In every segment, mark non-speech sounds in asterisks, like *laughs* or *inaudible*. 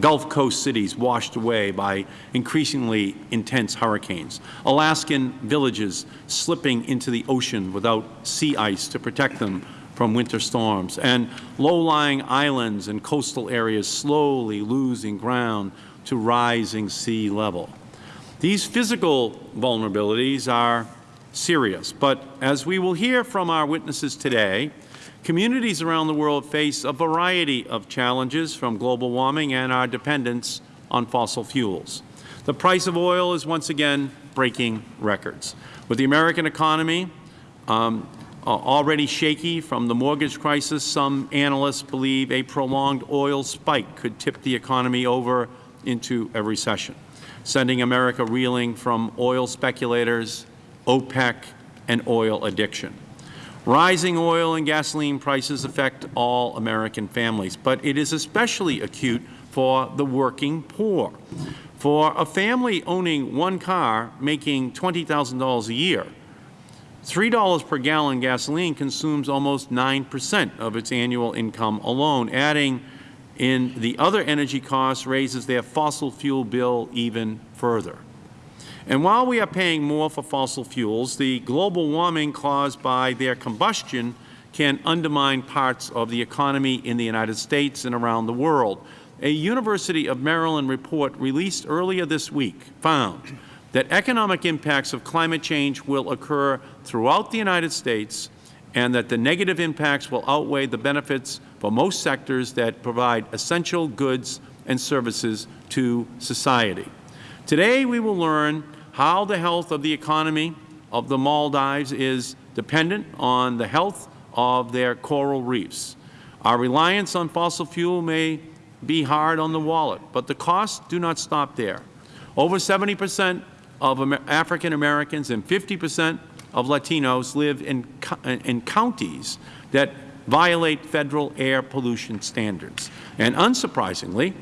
Gulf Coast cities washed away by increasingly intense hurricanes, Alaskan villages slipping into the ocean without sea ice to protect them from winter storms, and low-lying islands and coastal areas slowly losing ground to rising sea level. These physical vulnerabilities are serious, but as we will hear from our witnesses today, Communities around the world face a variety of challenges from global warming and our dependence on fossil fuels. The price of oil is once again breaking records. With the American economy um, already shaky from the mortgage crisis, some analysts believe a prolonged oil spike could tip the economy over into a recession, sending America reeling from oil speculators, OPEC, and oil addiction. Rising oil and gasoline prices affect all American families, but it is especially acute for the working poor. For a family owning one car making $20,000 a year, $3 per gallon gasoline consumes almost 9 percent of its annual income alone, adding in the other energy costs raises their fossil fuel bill even further. And while we are paying more for fossil fuels, the global warming caused by their combustion can undermine parts of the economy in the United States and around the world. A University of Maryland report released earlier this week found that economic impacts of climate change will occur throughout the United States and that the negative impacts will outweigh the benefits for most sectors that provide essential goods and services to society. Today we will learn how the health of the economy of the Maldives is dependent on the health of their coral reefs. Our reliance on fossil fuel may be hard on the wallet, but the costs do not stop there. Over 70 percent of African Americans and 50 percent of Latinos live in, in counties that violate Federal air pollution standards. And unsurprisingly,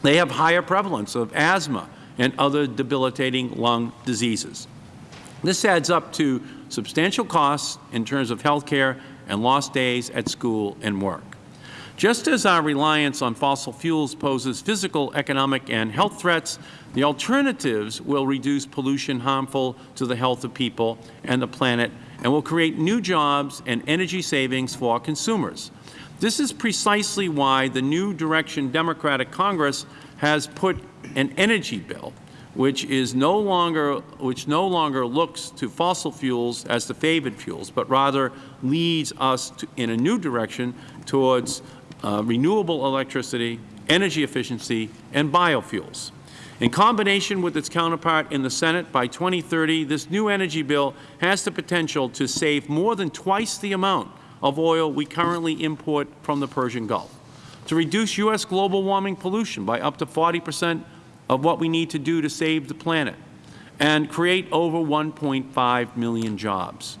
they have higher prevalence of asthma, and other debilitating lung diseases. This adds up to substantial costs in terms of health care and lost days at school and work. Just as our reliance on fossil fuels poses physical, economic, and health threats, the alternatives will reduce pollution harmful to the health of people and the planet and will create new jobs and energy savings for our consumers. This is precisely why the new direction Democratic Congress has put an energy bill which is no longer which no longer looks to fossil fuels as the favored fuels, but rather leads us to, in a new direction towards uh, renewable electricity, energy efficiency, and biofuels. In combination with its counterpart in the Senate, by 2030, this new energy bill has the potential to save more than twice the amount of oil we currently import from the Persian Gulf, to reduce U.S. global warming pollution by up to 40 percent of what we need to do to save the planet and create over 1.5 million jobs.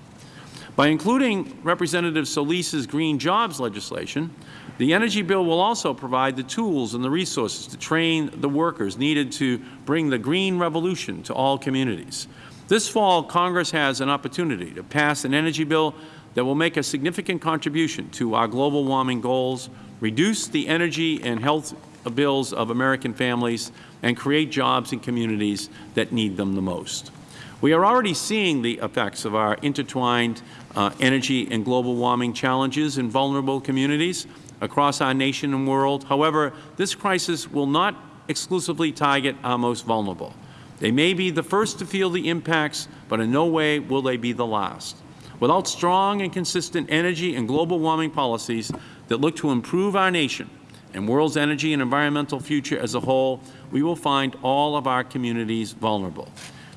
By including Representative Solis's green jobs legislation, the energy bill will also provide the tools and the resources to train the workers needed to bring the green revolution to all communities. This fall, Congress has an opportunity to pass an energy bill that will make a significant contribution to our global warming goals, reduce the energy and health bills of American families, and create jobs in communities that need them the most. We are already seeing the effects of our intertwined uh, energy and global warming challenges in vulnerable communities across our nation and world. However, this crisis will not exclusively target our most vulnerable. They may be the first to feel the impacts, but in no way will they be the last. Without strong and consistent energy and global warming policies that look to improve our nation and world's energy and environmental future as a whole, we will find all of our communities vulnerable.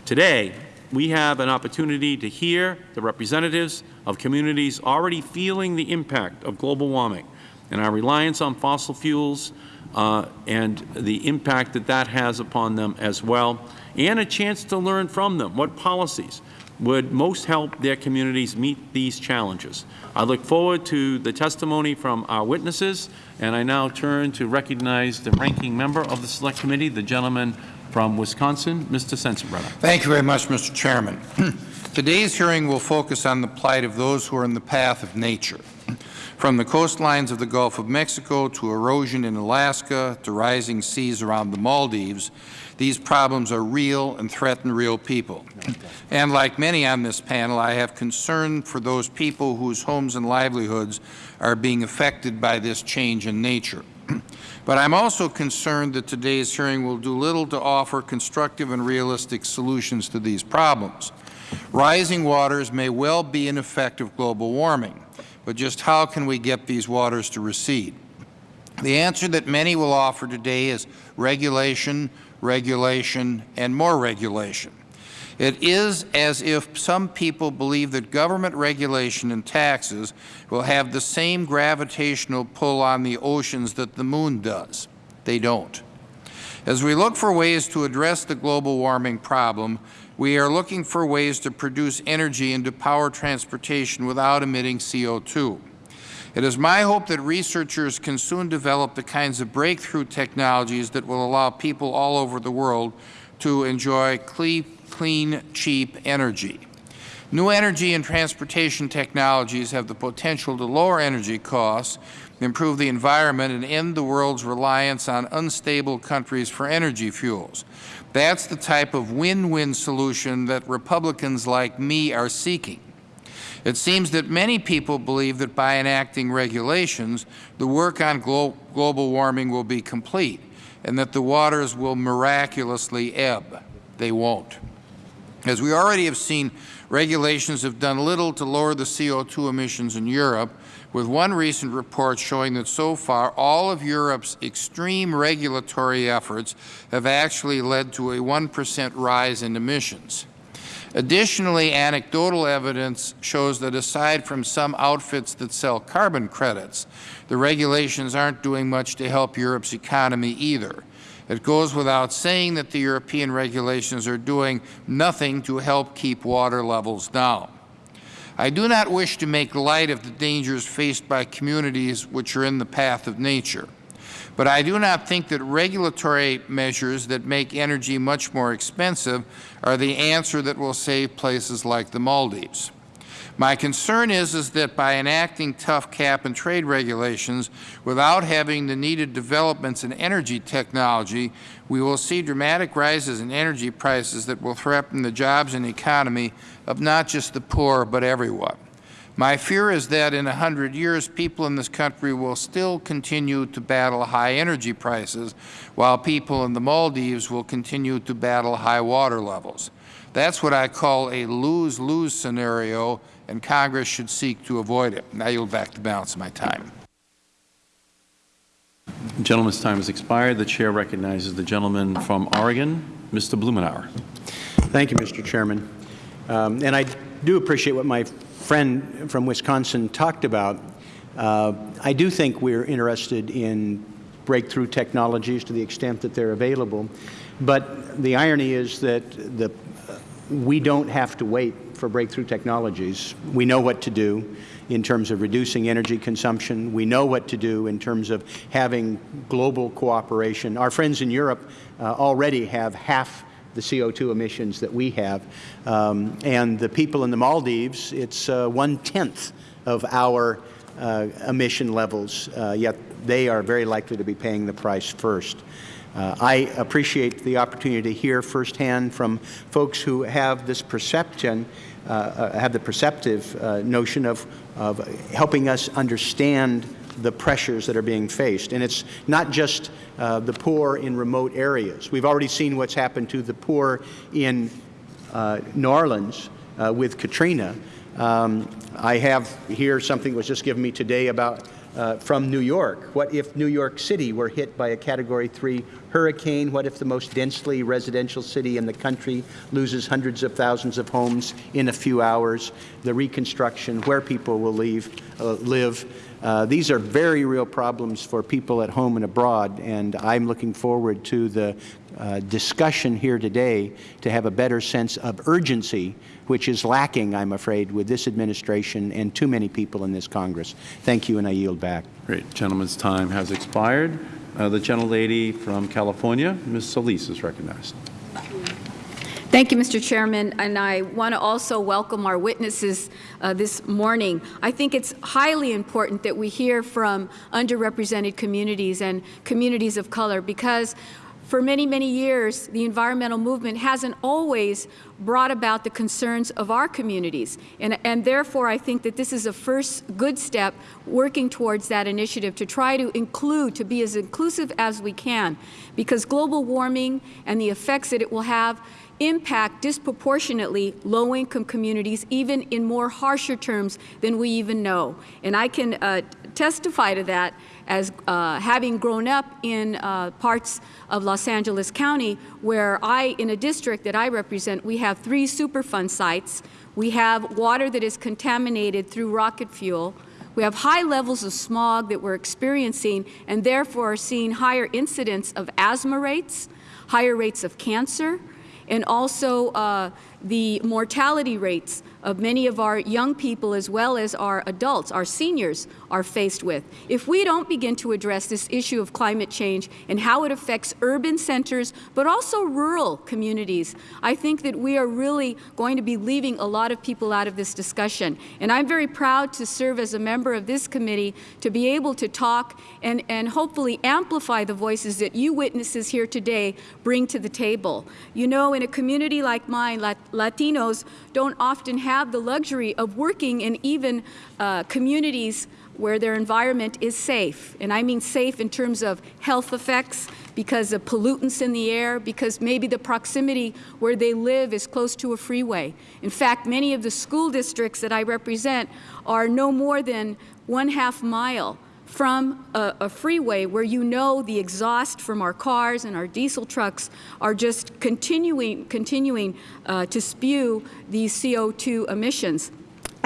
Today, we have an opportunity to hear the representatives of communities already feeling the impact of global warming and our reliance on fossil fuels uh, and the impact that that has upon them as well, and a chance to learn from them what policies would most help their communities meet these challenges. I look forward to the testimony from our witnesses, and I now turn to recognize the ranking member of the Select Committee, the gentleman from Wisconsin, Mr. Sensenbrenner. Thank you very much, Mr. Chairman. *clears throat* Today's hearing will focus on the plight of those who are in the path of nature. From the coastlines of the Gulf of Mexico to erosion in Alaska to rising seas around the Maldives, these problems are real and threaten real people. And like many on this panel, I have concern for those people whose homes and livelihoods are being affected by this change in nature. *clears throat* But I am also concerned that today's hearing will do little to offer constructive and realistic solutions to these problems. Rising waters may well be an effect of global warming, but just how can we get these waters to recede? The answer that many will offer today is regulation, regulation, and more regulation. It is as if some people believe that government regulation and taxes will have the same gravitational pull on the oceans that the Moon does. They don't. As we look for ways to address the global warming problem, we are looking for ways to produce energy and to power transportation without emitting CO2. It is my hope that researchers can soon develop the kinds of breakthrough technologies that will allow people all over the world to enjoy clean, cheap energy. New energy and transportation technologies have the potential to lower energy costs, improve the environment, and end the world's reliance on unstable countries for energy fuels. That is the type of win-win solution that Republicans like me are seeking. It seems that many people believe that by enacting regulations, the work on glo global warming will be complete and that the waters will miraculously ebb. They won't. As we already have seen, regulations have done little to lower the CO2 emissions in Europe, with one recent report showing that so far all of Europe's extreme regulatory efforts have actually led to a 1 percent rise in emissions. Additionally, anecdotal evidence shows that aside from some outfits that sell carbon credits, the regulations aren't doing much to help Europe's economy either. It goes without saying that the European regulations are doing nothing to help keep water levels down. I do not wish to make light of the dangers faced by communities which are in the path of nature. But I do not think that regulatory measures that make energy much more expensive are the answer that will save places like the Maldives. My concern is, is that by enacting tough cap and trade regulations without having the needed developments in energy technology, we will see dramatic rises in energy prices that will threaten the jobs and economy of not just the poor, but everyone. My fear is that in a hundred years, people in this country will still continue to battle high energy prices, while people in the Maldives will continue to battle high water levels. That is what I call a lose-lose scenario, and Congress should seek to avoid it. Now you'll back the balance of my time. The gentleman's time has expired. The Chair recognizes the gentleman from Oregon, Mr. Blumenauer. Thank you, Mr. Chairman. Um, and I do appreciate what my friend from Wisconsin talked about. Uh, I do think we are interested in breakthrough technologies to the extent that they are available. But the irony is that the, we don't have to wait for breakthrough technologies. We know what to do in terms of reducing energy consumption. We know what to do in terms of having global cooperation. Our friends in Europe uh, already have half the CO2 emissions that we have. Um, and the people in the Maldives, it's uh, one-tenth of our uh, emission levels, uh, yet they are very likely to be paying the price first. Uh, I appreciate the opportunity to hear firsthand from folks who have this perception, uh, uh, have the perceptive uh, notion of, of helping us understand the pressures that are being faced. And it's not just uh, the poor in remote areas. We've already seen what's happened to the poor in uh, New Orleans uh, with Katrina. Um, I have here something was just given me today about uh, from New York. What if New York City were hit by a Category 3 hurricane? What if the most densely residential city in the country loses hundreds of thousands of homes in a few hours? The reconstruction, where people will leave, uh, live. Uh, these are very real problems for people at home and abroad, and I'm looking forward to the uh, discussion here today to have a better sense of urgency, which is lacking, I'm afraid, with this administration and too many people in this Congress. Thank you, and I yield back. Great. Gentleman's time has expired. Uh, the gentlelady from California, Ms. Solis, is recognized. Thank you, Mr. Chairman, and I want to also welcome our witnesses uh, this morning. I think it's highly important that we hear from underrepresented communities and communities of color because for many, many years, the environmental movement hasn't always brought about the concerns of our communities. And, and, therefore, I think that this is a first good step working towards that initiative to try to include, to be as inclusive as we can, because global warming and the effects that it will have impact disproportionately low-income communities, even in more harsher terms than we even know. And I can uh, testify to that as uh, having grown up in uh, parts of Los Angeles County where I, in a district that I represent, we have three Superfund sites. We have water that is contaminated through rocket fuel. We have high levels of smog that we're experiencing and therefore are seeing higher incidence of asthma rates, higher rates of cancer, and also uh, the mortality rates of many of our young people as well as our adults, our seniors, are faced with. If we don't begin to address this issue of climate change and how it affects urban centers, but also rural communities, I think that we are really going to be leaving a lot of people out of this discussion. And I'm very proud to serve as a member of this committee to be able to talk and, and hopefully amplify the voices that you witnesses here today bring to the table. You know, in a community like mine, Latinos don't often have the luxury of working in even uh, communities where their environment is safe. And I mean safe in terms of health effects, because of pollutants in the air, because maybe the proximity where they live is close to a freeway. In fact, many of the school districts that I represent are no more than one half mile from a, a, freeway where you know the exhaust from our cars and our diesel trucks are just continuing, continuing uh, to spew these CO2 emissions.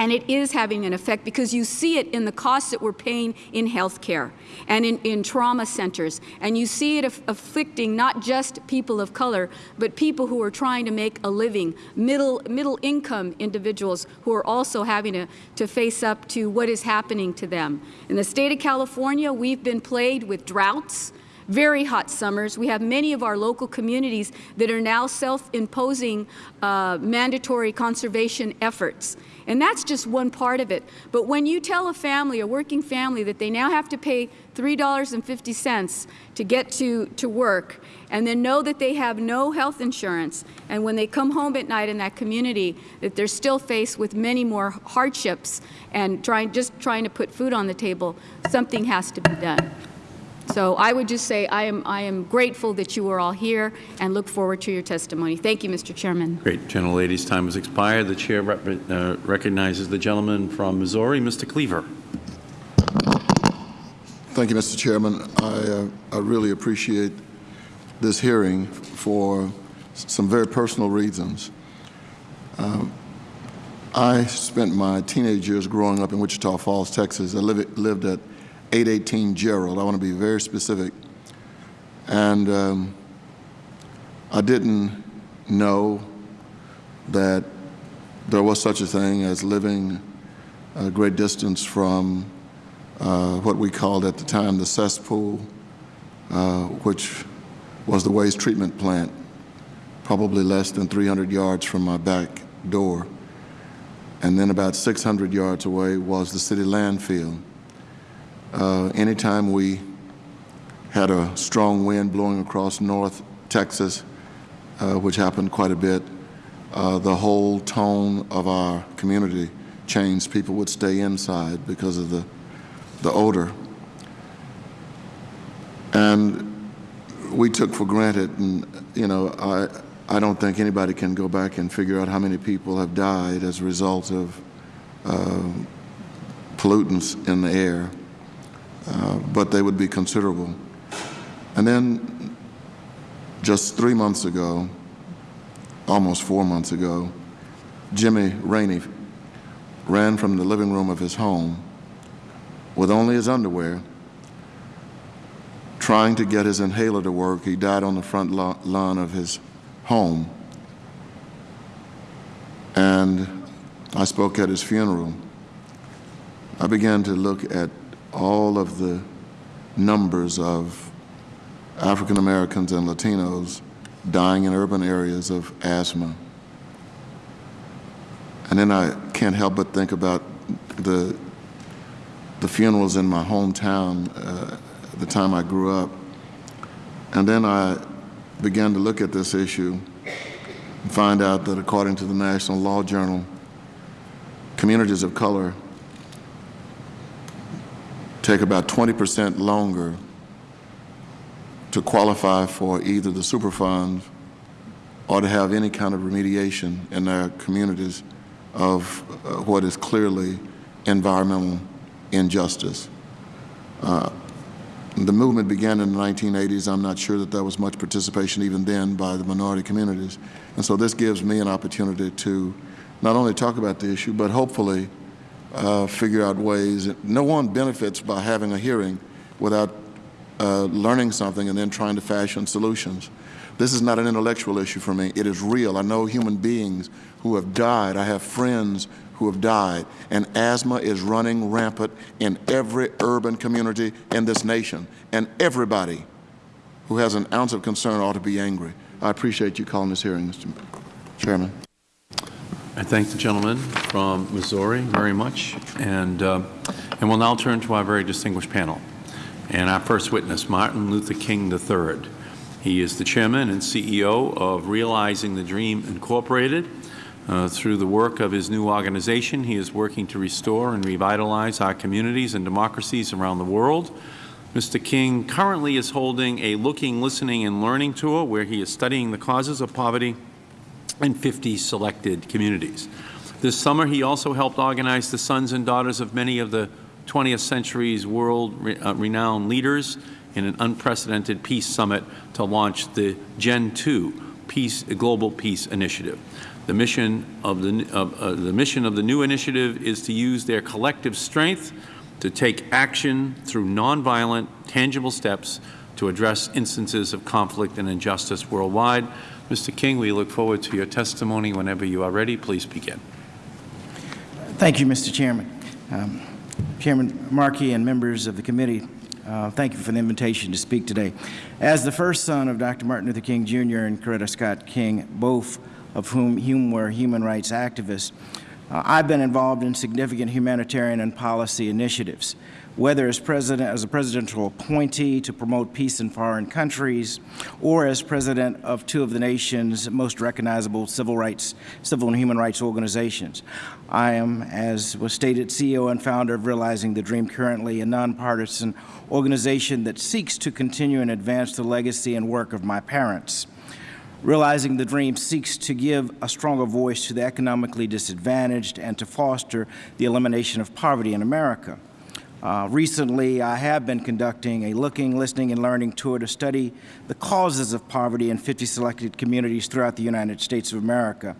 And it is having an effect because you see it in the costs that we're paying in health care and in, in, trauma centers. And you see it aff afflicting not just people of color, but people who are trying to make a living, middle, middle income individuals who are also having to, to face up to what is happening to them. In the state of California, we've been plagued with droughts, very hot summers. We have many of our local communities that are now self-imposing uh, mandatory conservation efforts. And that's just one part of it. But when you tell a family, a working family, that they now have to pay $3.50 to get to, to work, and then know that they have no health insurance, and when they come home at night in that community, that they're still faced with many more hardships and trying, just trying to put food on the table, something has to be done. So I would just say I am, I am grateful that you are all here and look forward to your testimony. Thank you, Mr. Chairman. Great. Gentlelady's time has expired. The Chair rep uh, recognizes the gentleman from Missouri, Mr. Cleaver. Thank you, Mr. Chairman. I, uh, I really appreciate this hearing for some very personal reasons. Um, I spent my teenage years growing up in Wichita Falls, Texas. I live, lived at 818 Gerald. I want to be very specific. And um, I didn't know that there was such a thing as living a great distance from uh, what we called at the time the cesspool, uh, which was the waste treatment plant, probably less than 300 yards from my back door. And then about 600 yards away was the city landfill. Uh, anytime we had a strong wind blowing across North Texas, uh, which happened quite a bit, uh, the whole tone of our community changed. People would stay inside because of the, the odor. And we took for granted, and you know, I, I don't think anybody can go back and figure out how many people have died as a result of uh, pollutants in the air. Uh, but they would be considerable. And then just three months ago, almost four months ago, Jimmy Rainey ran from the living room of his home with only his underwear, trying to get his inhaler to work. He died on the front lawn of his home. And I spoke at his funeral. I began to look at all of the numbers of African Americans and Latinos dying in urban areas of asthma. And then I can't help but think about the, the funerals in my hometown uh, the time I grew up. And then I began to look at this issue and find out that according to the National Law Journal, communities of color take about 20% longer to qualify for either the Superfund or to have any kind of remediation in their communities of uh, what is clearly environmental injustice. Uh, the movement began in the 1980s. I'm not sure that there was much participation even then by the minority communities. And so this gives me an opportunity to not only talk about the issue, but hopefully uh, figure out ways. No one benefits by having a hearing without uh, learning something and then trying to fashion solutions. This is not an intellectual issue for me. It is real. I know human beings who have died. I have friends who have died. And asthma is running rampant in every urban community in this nation. And everybody who has an ounce of concern ought to be angry. I appreciate you calling this hearing, Mr. Chairman. I thank the gentleman from Missouri very much. And, uh, and we'll now turn to our very distinguished panel. And our first witness, Martin Luther King III. He is the chairman and CEO of Realizing the Dream Incorporated. Uh, through the work of his new organization, he is working to restore and revitalize our communities and democracies around the world. Mr. King currently is holding a Looking, Listening, and Learning tour where he is studying the causes of poverty in 50 selected communities. This summer, he also helped organize the sons and daughters of many of the 20th century's world-renowned uh, leaders in an unprecedented peace summit to launch the Gen 2 Peace, Global Peace Initiative. The mission, of the, uh, the mission of the new initiative is to use their collective strength to take action through nonviolent, tangible steps to address instances of conflict and injustice worldwide. Mr. King, we look forward to your testimony. Whenever you are ready, please begin. Thank you, Mr. Chairman. Um, Chairman Markey and members of the committee, uh, thank you for the invitation to speak today. As the first son of Dr. Martin Luther King Jr. and Coretta Scott King, both of whom, whom were human rights activists, uh, I've been involved in significant humanitarian and policy initiatives whether as president, as a presidential appointee to promote peace in foreign countries, or as president of two of the nation's most recognizable civil rights, civil and human rights organizations. I am, as was stated, CEO and founder of Realizing the Dream, currently a nonpartisan organization that seeks to continue and advance the legacy and work of my parents. Realizing the Dream seeks to give a stronger voice to the economically disadvantaged and to foster the elimination of poverty in America. Uh, recently, I have been conducting a looking, listening, and learning tour to study the causes of poverty in 50 selected communities throughout the United States of America.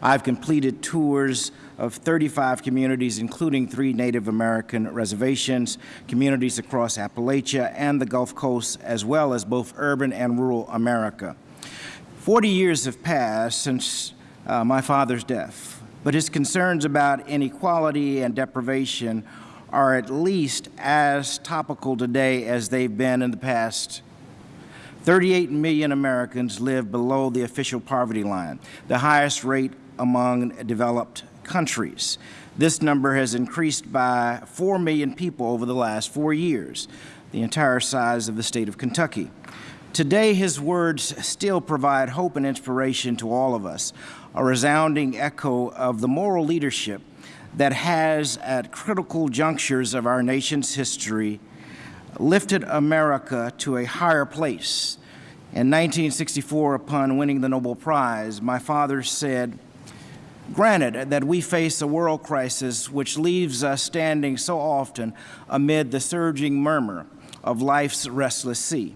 I've completed tours of 35 communities, including three Native American reservations, communities across Appalachia and the Gulf Coast, as well as both urban and rural America. Forty years have passed since uh, my father's death, but his concerns about inequality and deprivation are at least as topical today as they've been in the past. 38 million Americans live below the official poverty line, the highest rate among developed countries. This number has increased by 4 million people over the last four years, the entire size of the state of Kentucky. Today, his words still provide hope and inspiration to all of us, a resounding echo of the moral leadership that has, at critical junctures of our nation's history, lifted America to a higher place. In 1964, upon winning the Nobel Prize, my father said, Granted that we face a world crisis which leaves us standing so often amid the surging murmur of life's restless sea.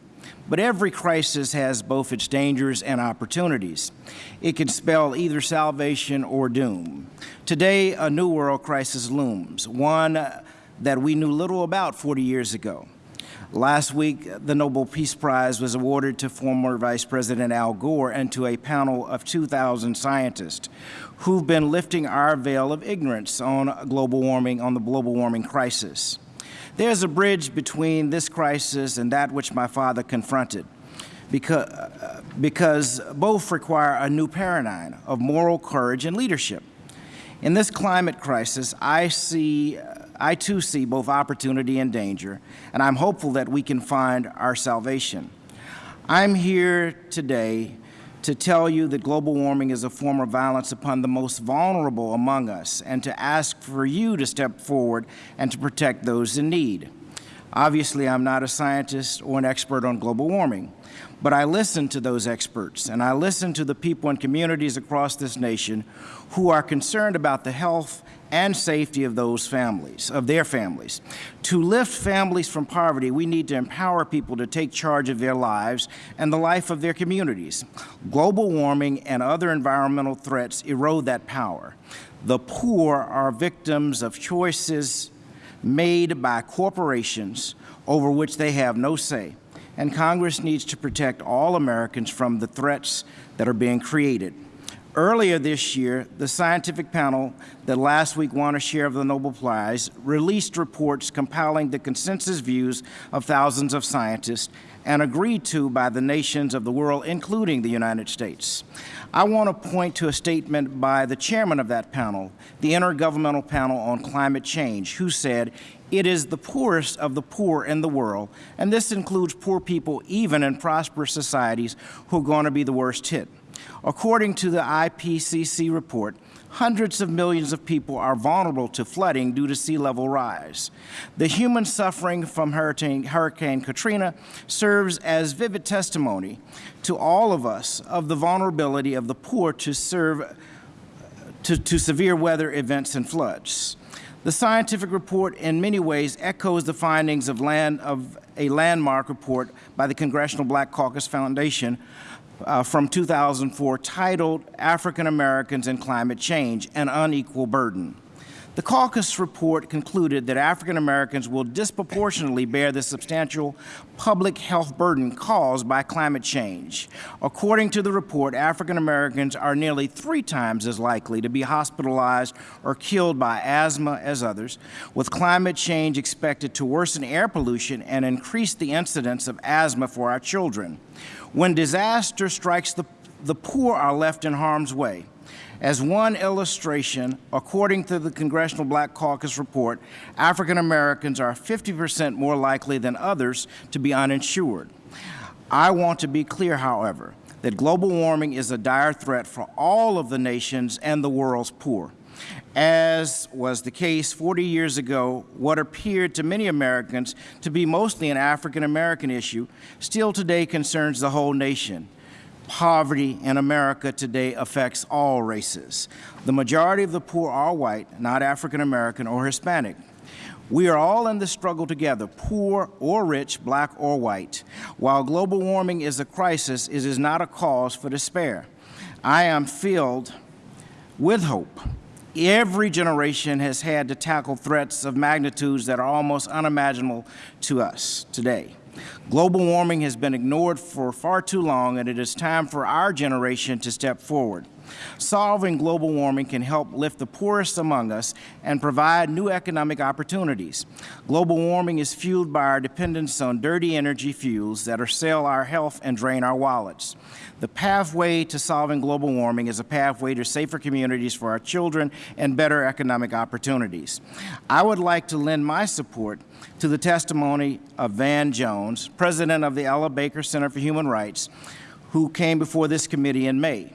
But every crisis has both its dangers and opportunities. It can spell either salvation or doom. Today, a new world crisis looms, one that we knew little about 40 years ago. Last week, the Nobel Peace Prize was awarded to former Vice President Al Gore and to a panel of 2,000 scientists who've been lifting our veil of ignorance on global warming, on the global warming crisis. There's a bridge between this crisis and that which my father confronted. because, because both require a new paradigm of moral courage and leadership. In this climate crisis, I see, I too see both opportunity and danger, and I'm hopeful that we can find our salvation. I'm here today to tell you that global warming is a form of violence upon the most vulnerable among us and to ask for you to step forward and to protect those in need. Obviously, I'm not a scientist or an expert on global warming, but I listen to those experts and I listen to the people and communities across this nation who are concerned about the health and safety of those families, of their families. To lift families from poverty, we need to empower people to take charge of their lives and the life of their communities. Global warming and other environmental threats erode that power. The poor are victims of choices made by corporations over which they have no say, and Congress needs to protect all Americans from the threats that are being created. Earlier this year, the scientific panel that last week won a share of the Nobel Prize released reports compiling the consensus views of thousands of scientists and agreed to by the nations of the world, including the United States. I want to point to a statement by the chairman of that panel, the Intergovernmental Panel on Climate Change, who said, it is the poorest of the poor in the world, and this includes poor people even in prosperous societies who are going to be the worst hit. According to the IPCC report, hundreds of millions of people are vulnerable to flooding due to sea level rise. The human suffering from Hurricane, Hurricane Katrina serves as vivid testimony to all of us of the vulnerability of the poor to serve to, to severe weather events and floods. The scientific report in many ways echoes the findings of, land, of a landmark report by the Congressional Black Caucus Foundation uh, from 2004 titled African Americans and Climate Change, An Unequal Burden. The caucus report concluded that African Americans will disproportionately bear the substantial public health burden caused by climate change. According to the report, African Americans are nearly three times as likely to be hospitalized or killed by asthma as others, with climate change expected to worsen air pollution and increase the incidence of asthma for our children. When disaster strikes, the, the poor are left in harm's way. As one illustration, according to the Congressional Black Caucus report, African Americans are 50 percent more likely than others to be uninsured. I want to be clear, however, that global warming is a dire threat for all of the nations and the world's poor. As was the case 40 years ago, what appeared to many Americans to be mostly an African American issue still today concerns the whole nation poverty in America today affects all races. The majority of the poor are white, not African American or Hispanic. We are all in this struggle together, poor or rich, black or white. While global warming is a crisis, it is not a cause for despair. I am filled with hope. Every generation has had to tackle threats of magnitudes that are almost unimaginable to us today. Global warming has been ignored for far too long, and it is time for our generation to step forward. Solving global warming can help lift the poorest among us and provide new economic opportunities. Global warming is fueled by our dependence on dirty energy fuels that assail our health and drain our wallets. The pathway to solving global warming is a pathway to safer communities for our children and better economic opportunities. I would like to lend my support to the testimony of Van Jones, President of the Ella Baker Center for Human Rights, who came before this committee in May.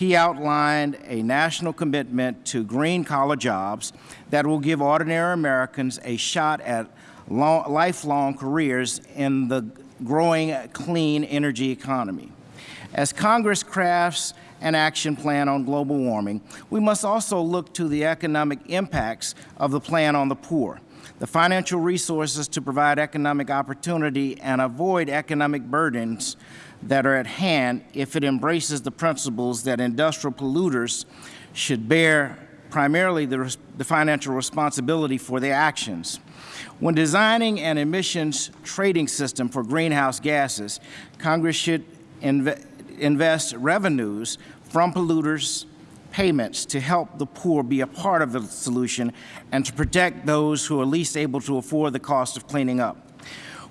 He outlined a national commitment to green-collar jobs that will give ordinary Americans a shot at long, lifelong careers in the growing clean energy economy. As Congress crafts an action plan on global warming, we must also look to the economic impacts of the plan on the poor. The financial resources to provide economic opportunity and avoid economic burdens that are at hand if it embraces the principles that industrial polluters should bear primarily the, the, financial responsibility for their actions. When designing an emissions trading system for greenhouse gases, Congress should inv invest revenues from polluters payments to help the poor be a part of the solution and to protect those who are least able to afford the cost of cleaning up.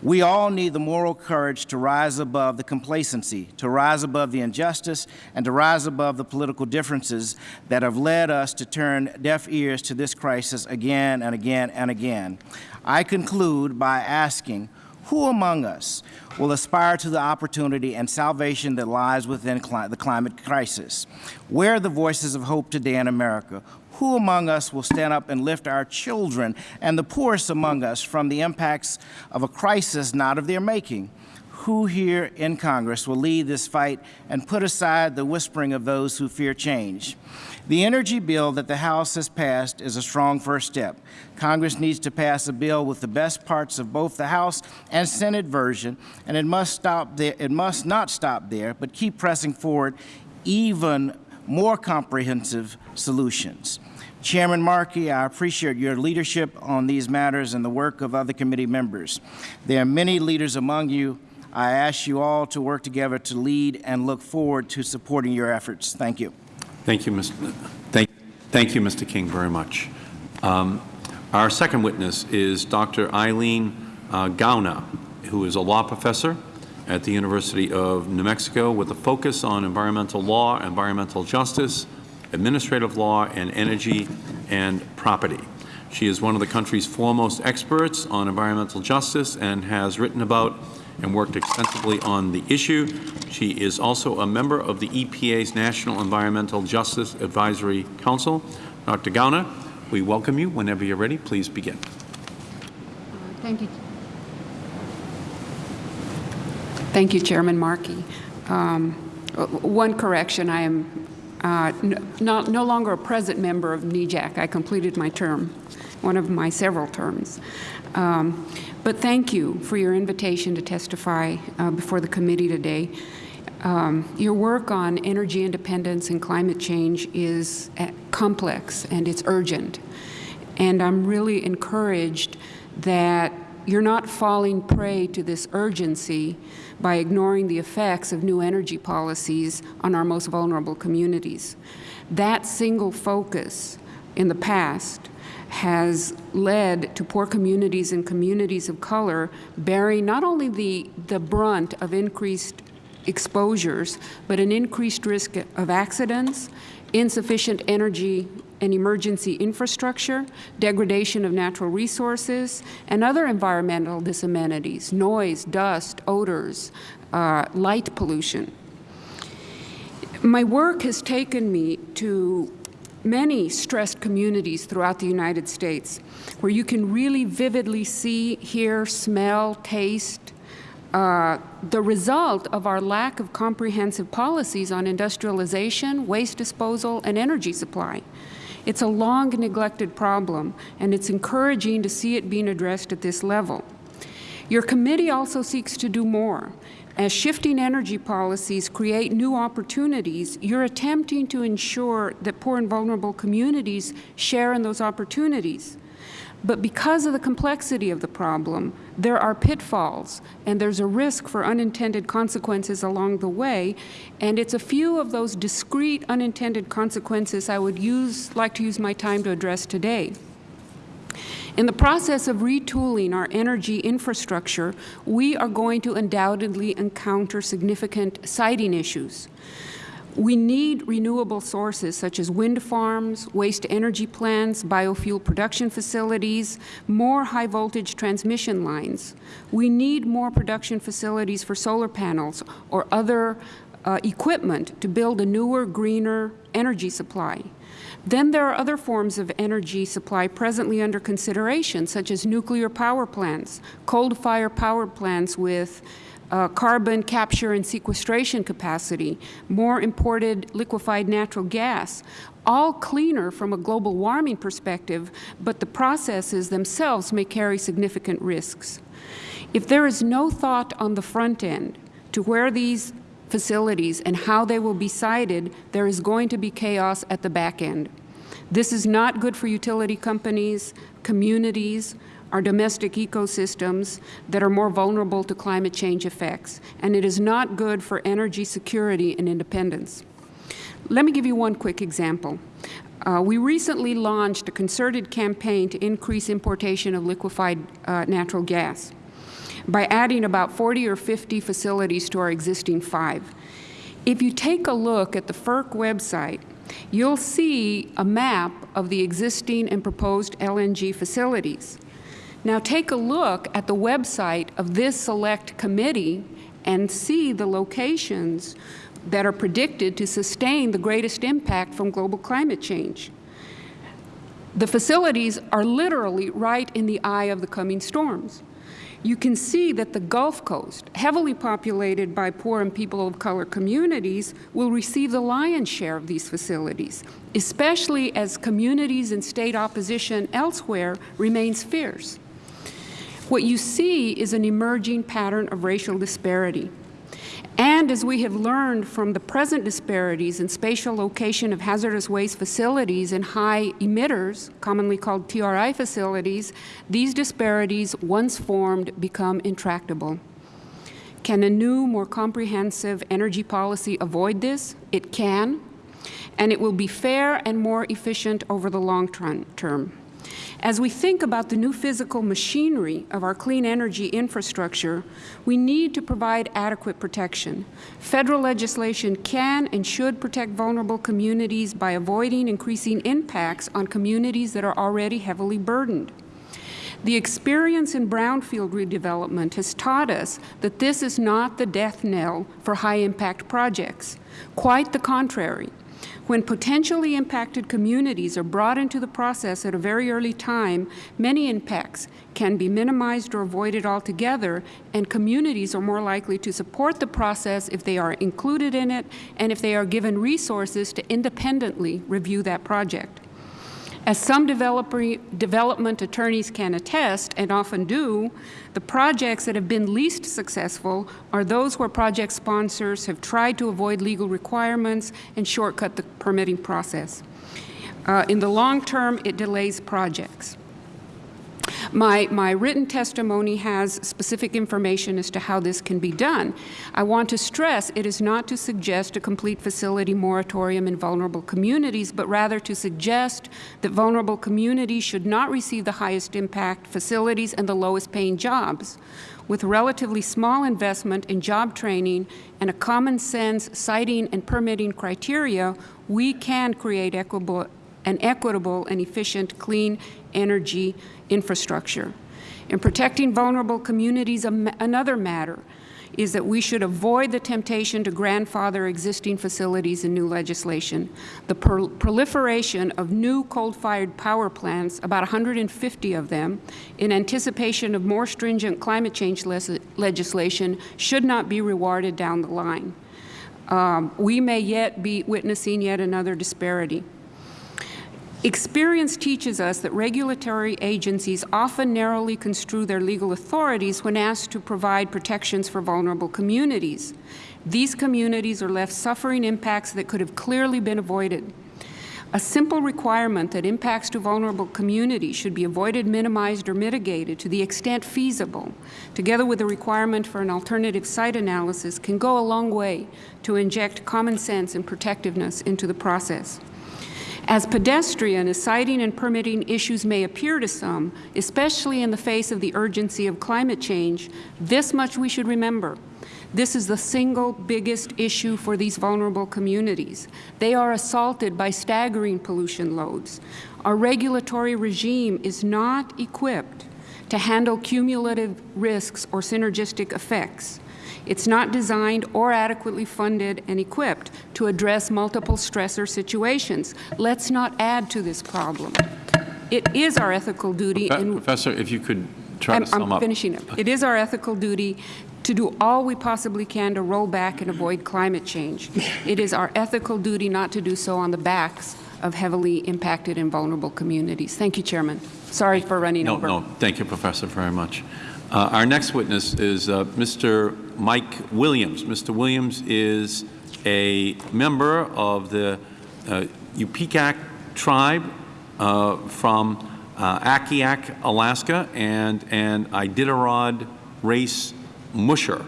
We all need the moral courage to rise above the complacency, to rise above the injustice, and to rise above the political differences that have led us to turn deaf ears to this crisis again and again and again. I conclude by asking, who among us will aspire to the opportunity and salvation that lies within cli the climate crisis? Where are the voices of hope today in America? Who among us will stand up and lift our children and the poorest among us from the impacts of a crisis not of their making? Who here in Congress will lead this fight and put aside the whispering of those who fear change? The energy bill that the House has passed is a strong first step. Congress needs to pass a bill with the best parts of both the House and Senate version, and it must stop there. It must not stop there, but keep pressing forward even more comprehensive solutions. Chairman Markey, I appreciate your leadership on these matters and the work of other committee members. There are many leaders among you. I ask you all to work together to lead and look forward to supporting your efforts. Thank you. Thank you, Mr. Thank, thank you, Mr. King, very much. Um, our second witness is Dr. Eileen uh, Gauna, who is a law professor at the University of New Mexico with a focus on environmental law, environmental justice, administrative law, and energy and property. She is one of the country's foremost experts on environmental justice and has written about and worked extensively on the issue. She is also a member of the EPA's National Environmental Justice Advisory Council. Dr. Gauna, we welcome you. Whenever you're ready, please begin. Thank you. Thank you, Chairman Markey. Um, one correction, I am uh, no, no longer a present member of NEJAC. I completed my term, one of my several terms. Um, but thank you for your invitation to testify uh, before the committee today. Um, your work on energy independence and climate change is uh, complex and it's urgent. And I'm really encouraged that you're not falling prey to this urgency by ignoring the effects of new energy policies on our most vulnerable communities. That single focus in the past has led to poor communities and communities of color bearing not only the, the brunt of increased exposures, but an increased risk of accidents, insufficient energy and emergency infrastructure, degradation of natural resources, and other environmental disamenities, noise, dust, odors, uh, light pollution. My work has taken me to many stressed communities throughout the United States where you can really vividly see, hear, smell, taste, uh, the result of our lack of comprehensive policies on industrialization, waste disposal, and energy supply. It's a long neglected problem, and it's encouraging to see it being addressed at this level. Your committee also seeks to do more. As shifting energy policies create new opportunities, you're attempting to ensure that poor and vulnerable communities share in those opportunities. But because of the complexity of the problem, there are pitfalls, and there's a risk for unintended consequences along the way, and it's a few of those discrete unintended consequences I would use, like to use my time to address today. In the process of retooling our energy infrastructure, we are going to undoubtedly encounter significant siting issues. We need renewable sources such as wind farms, waste energy plants, biofuel production facilities, more high voltage transmission lines. We need more production facilities for solar panels or other uh, equipment to build a newer, greener energy supply. Then there are other forms of energy supply presently under consideration, such as nuclear power plants, coal-fired power plants with uh, carbon capture and sequestration capacity, more imported liquefied natural gas, all cleaner from a global warming perspective, but the processes themselves may carry significant risks. If there is no thought on the front end to where these facilities and how they will be sited, there is going to be chaos at the back end. This is not good for utility companies, communities, our domestic ecosystems that are more vulnerable to climate change effects, and it is not good for energy security and independence. Let me give you one quick example. Uh, we recently launched a concerted campaign to increase importation of liquefied uh, natural gas. by adding about 40 or 50 facilities to our existing five. If you take a look at the FERC website, you'll see a map of the existing and proposed LNG facilities. Now take a look at the website of this select committee and see the locations that are predicted to sustain the greatest impact from global climate change. The facilities are literally right in the eye of the coming storms. You can see that the Gulf Coast, heavily populated by poor and people of color communities, will receive the lion's share of these facilities, especially as communities and state opposition elsewhere remains fierce. What you see is an emerging pattern of racial disparity. And as we have learned from the present disparities in spatial location of hazardous waste facilities and high emitters, commonly called TRI facilities, these disparities, once formed, become intractable. Can a new, more comprehensive energy policy avoid this? It can, and it will be fair and more efficient over the long term. As we think about the new physical machinery of our clean energy infrastructure, we need to provide adequate protection. Federal legislation can and should protect vulnerable communities by avoiding increasing impacts on communities that are already heavily burdened. The experience in brownfield redevelopment has taught us that this is not the death knell for high-impact projects. Quite the contrary. When potentially impacted communities are brought into the process at a very early time, many impacts can be minimized or avoided altogether, and communities are more likely to support the process if they are included in it and if they are given resources to independently review that project. As some development attorneys can attest, and often do, the projects that have been least successful are those where project sponsors have tried to avoid legal requirements and shortcut the permitting process. Uh, in the long term, it delays projects. My, my written testimony has specific information as to how this can be done. I want to stress it is not to suggest a complete facility moratorium in vulnerable communities, but rather to suggest that vulnerable communities should not receive the highest impact facilities and the lowest paying jobs. With relatively small investment in job training and a common sense siting and permitting criteria, we can create equitable, an equitable and efficient clean energy infrastructure. In protecting vulnerable communities, another matter is that we should avoid the temptation to grandfather existing facilities in new legislation. The proliferation of new coal-fired power plants, about 150 of them, in anticipation of more stringent climate change legislation should not be rewarded down the line. Um, we may yet be witnessing yet another disparity. Experience teaches us that regulatory agencies often narrowly construe their legal authorities when asked to provide protections for vulnerable communities. These communities are left suffering impacts that could have clearly been avoided. A simple requirement that impacts to vulnerable communities should be avoided, minimized, or mitigated to the extent feasible, together with a requirement for an alternative site analysis, can go a long way to inject common sense and protectiveness into the process. As pedestrian as siting and permitting issues may appear to some, especially in the face of the urgency of climate change, this much we should remember. This is the single biggest issue for these vulnerable communities. They are assaulted by staggering pollution loads. Our regulatory regime is not equipped to handle cumulative risks or synergistic effects. It's not designed or adequately funded and equipped to address multiple stressor situations. Let's not add to this problem. It is our ethical duty. Professor, if you could try I'm, to sum I'm up. finishing up. It is our ethical duty to do all we possibly can to roll back and avoid climate change. It is our ethical duty not to do so on the backs of heavily impacted and vulnerable communities. Thank you, Chairman. Sorry for running no, over. No, thank you, Professor, very much. Uh, our next witness is uh, Mr. Mike Williams. Mr. Williams is a member of the uh, tribe uh, from uh, Akiak, Alaska, and, and Iditarod race musher.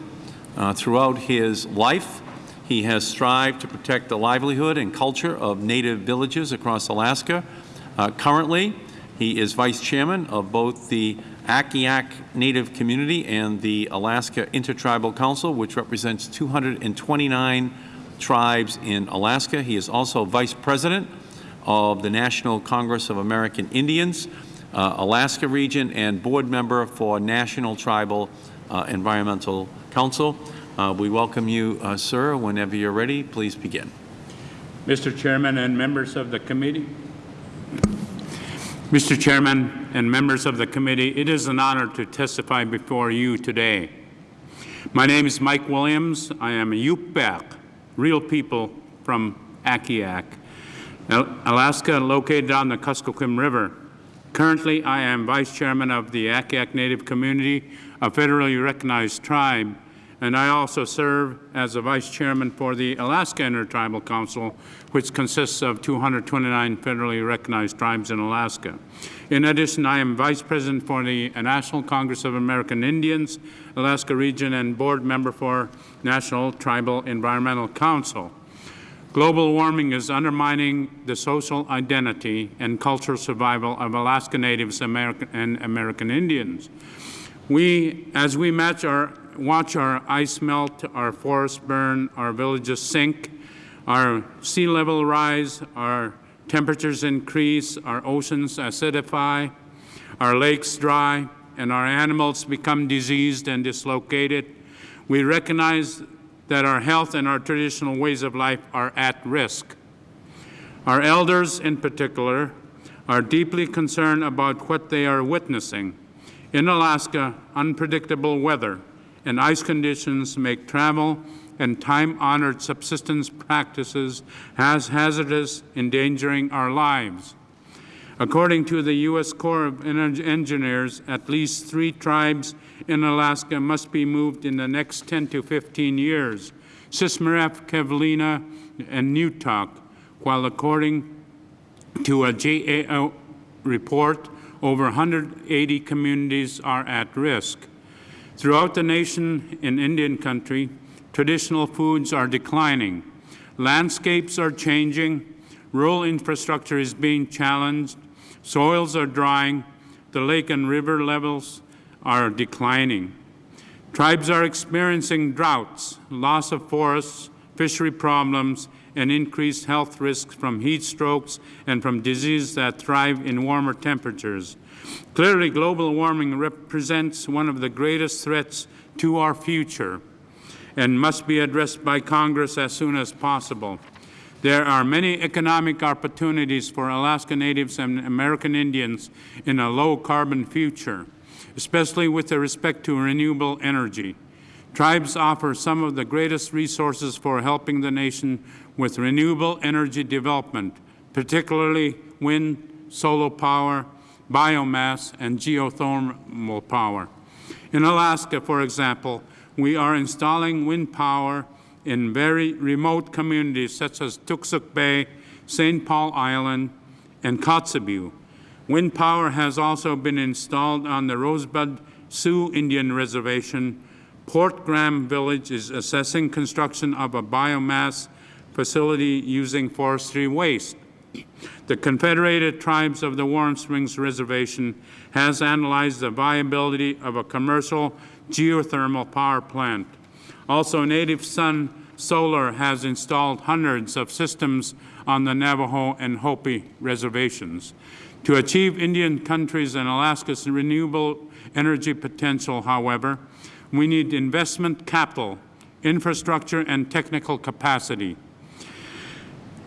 Uh, throughout his life, he has strived to protect the livelihood and culture of native villages across Alaska. currently, he is Vice Chairman of both the Akiak Native Community and the Alaska Intertribal Council, which represents 229 tribes in Alaska. He is also Vice President of the National Congress of American Indians, uh, Alaska region, and board member for National Tribal uh, Environmental Council. Uh, we welcome you, uh, sir. Whenever you're ready, please begin. Mr. Chairman and members of the committee. Mr. Chairman and members of the committee, it is an honor to testify before you today. My name is Mike Williams. I am a Yup'ik, real people from Akiak, Alaska, located on the Kuskokwim River. Currently, I am Vice Chairman of the Akiak Native Community, a federally recognized tribe, and I also serve as a Vice Chairman for the Alaska Intertribal Council, which consists of 229 federally recognized tribes in Alaska. In addition, I am Vice President for the National Congress of American Indians, Alaska Region, and Board Member for National Tribal Environmental Council. Global warming is undermining the social identity and cultural survival of Alaska Natives American and American Indians. We, as we match our, watch our ice melt, our forests burn, our villages sink, our sea level rise, our temperatures increase, our oceans acidify, our lakes dry, and our animals become diseased and dislocated, we recognize that our health and our traditional ways of life are at risk. Our elders, in particular, are deeply concerned about what they are witnessing. In Alaska, unpredictable weather and ice conditions make travel and time-honored subsistence practices as hazardous, endangering our lives. According to the U.S. Corps of Engineers, at least three tribes in Alaska must be moved in the next 10 to 15 years, Shishmaref, Kivalina, and Newtok, while according to a GAO report, over 180 communities are at risk. Throughout the nation in Indian country, traditional foods are declining. Landscapes are changing. Rural infrastructure is being challenged. Soils are drying. The lake and river levels are declining. Tribes are experiencing droughts, loss of forests, fishery problems, and increased health risks from heat strokes and from diseases that thrive in warmer temperatures. Clearly, global warming represents one of the greatest threats to our future and must be addressed by Congress as soon as possible. There are many economic opportunities for Alaska Natives and American Indians in a low-carbon future, especially with respect to renewable energy. Tribes offer some of the greatest resources for helping the nation with renewable energy development, particularly wind, solar power, biomass, and geothermal power. In Alaska, for example, we are installing wind power in very remote communities such as Toksook Bay, St. Paul Island, and Kotzebue. Wind power has also been installed on the Rosebud Sioux Indian Reservation. Port Graham Village is assessing construction of a biomass facility using forestry waste. The Confederated Tribes of the Warm Springs Reservation has analyzed the viability of a commercial geothermal power plant. Also, Native Sun Solar has installed hundreds of systems on the Navajo and Hopi reservations. To achieve Indian countries and Alaska's renewable energy potential, however, we need investment capital, infrastructure, and technical capacity.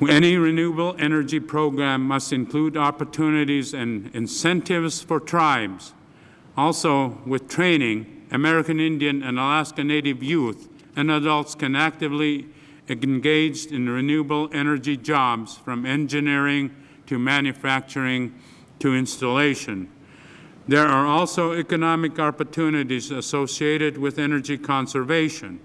Any renewable energy program must include opportunities and incentives for tribes. Also, with training, American Indian and Alaska Native youth and adults can actively engage in renewable energy jobs from engineering to manufacturing to installation. There are also economic opportunities associated with energy conservation.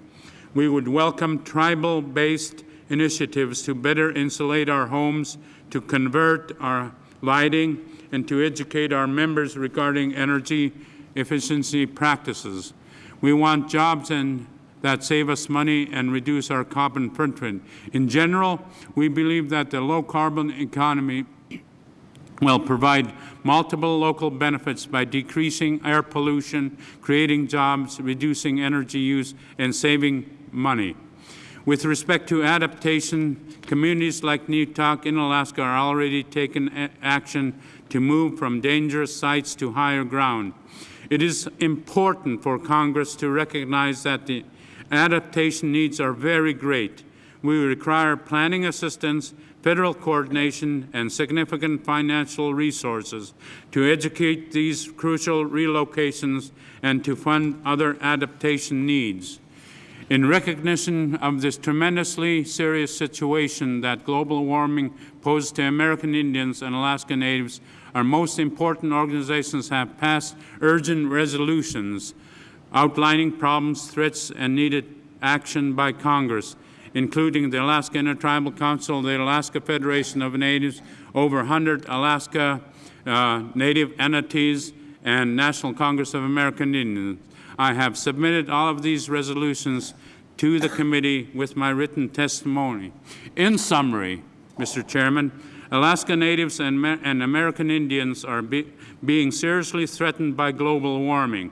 We would welcome tribal-based initiatives to better insulate our homes, to convert our lighting, and to educate our members regarding energy efficiency practices. We want jobs and that save us money and reduce our carbon footprint. In general, we believe that the low-carbon economy will provide multiple local benefits by decreasing air pollution, creating jobs, reducing energy use, and saving money. With respect to adaptation, communities like Newtok in Alaska are already taking action to move from dangerous sites to higher ground. It is important for Congress to recognize that the adaptation needs are very great. We require planning assistance, federal coordination, and significant financial resources to educate these crucial relocations and to fund other adaptation needs. In recognition of this tremendously serious situation that global warming poses to American Indians and Alaska Natives, our most important organizations have passed urgent resolutions outlining problems, threats, and needed action by Congress, including the Alaska Intertribal Council, the Alaska Federation of Natives, over 100 Alaska uh, Native entities, and National Congress of American Indians. I have submitted all of these resolutions to the committee with my written testimony. In summary, Mr. Chairman, Alaska Natives and, and American Indians are be- being seriously threatened by global warming.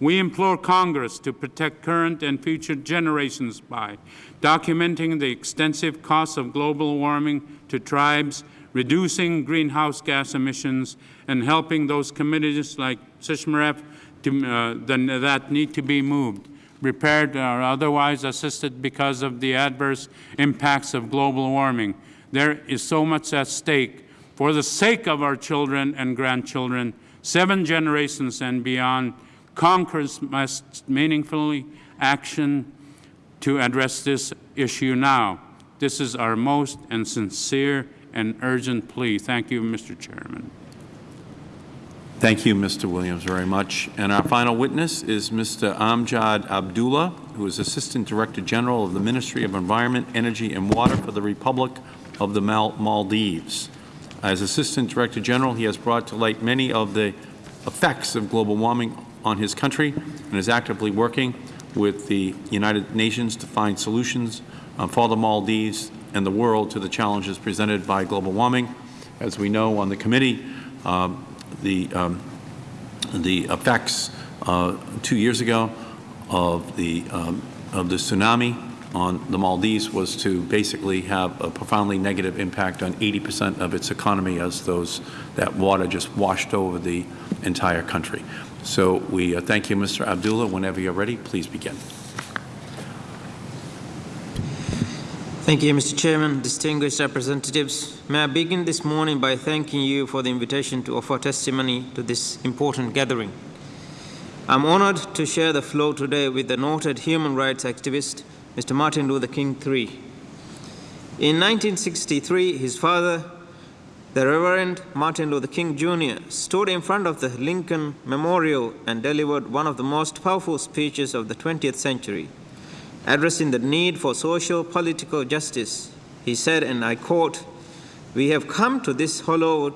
We implore Congress to protect current and future generations by documenting the extensive costs of global warming to tribes, reducing greenhouse gas emissions, and helping those communities like Shishmaref to, uh, then- that need to be moved, repaired or otherwise assisted because of the adverse impacts of global warming. There is so much at stake for the sake of our children and grandchildren, seven generations and beyond. Congress must meaningfully action to address this issue now. This is our most and sincere and urgent plea. Thank you, Mr. Chairman. Thank you, Mr. Williams, very much. And our final witness is Mr. Amjad Abdullah, who is Assistant Director General of the Ministry of Environment, Energy, and Water for the Republic of the Mal Maldives. As Assistant Director General, he has brought to light many of the effects of global warming on his country and is actively working with the United Nations to find solutions uh, for the Maldives and the world to the challenges presented by global warming. As we know on the committee, um, the, um, the effects uh, two years ago of the, um, of the tsunami on the Maldives was to basically have a profoundly negative impact on 80 percent of its economy as those, that water just washed over the entire country. So we uh, thank you, Mr. Abdullah. Whenever you're ready, please begin. Thank you, Mr. Chairman, distinguished representatives. May I begin this morning by thanking you for the invitation to offer testimony to this important gathering. I'm honored to share the floor today with the noted human rights activist, Mr. Martin Luther King III. In 1963, his father, the Reverend Martin Luther King Jr., stood in front of the Lincoln Memorial and delivered one of the most powerful speeches of the 20th century. Addressing the need for social political justice, he said, and I quote, We have come to this hollow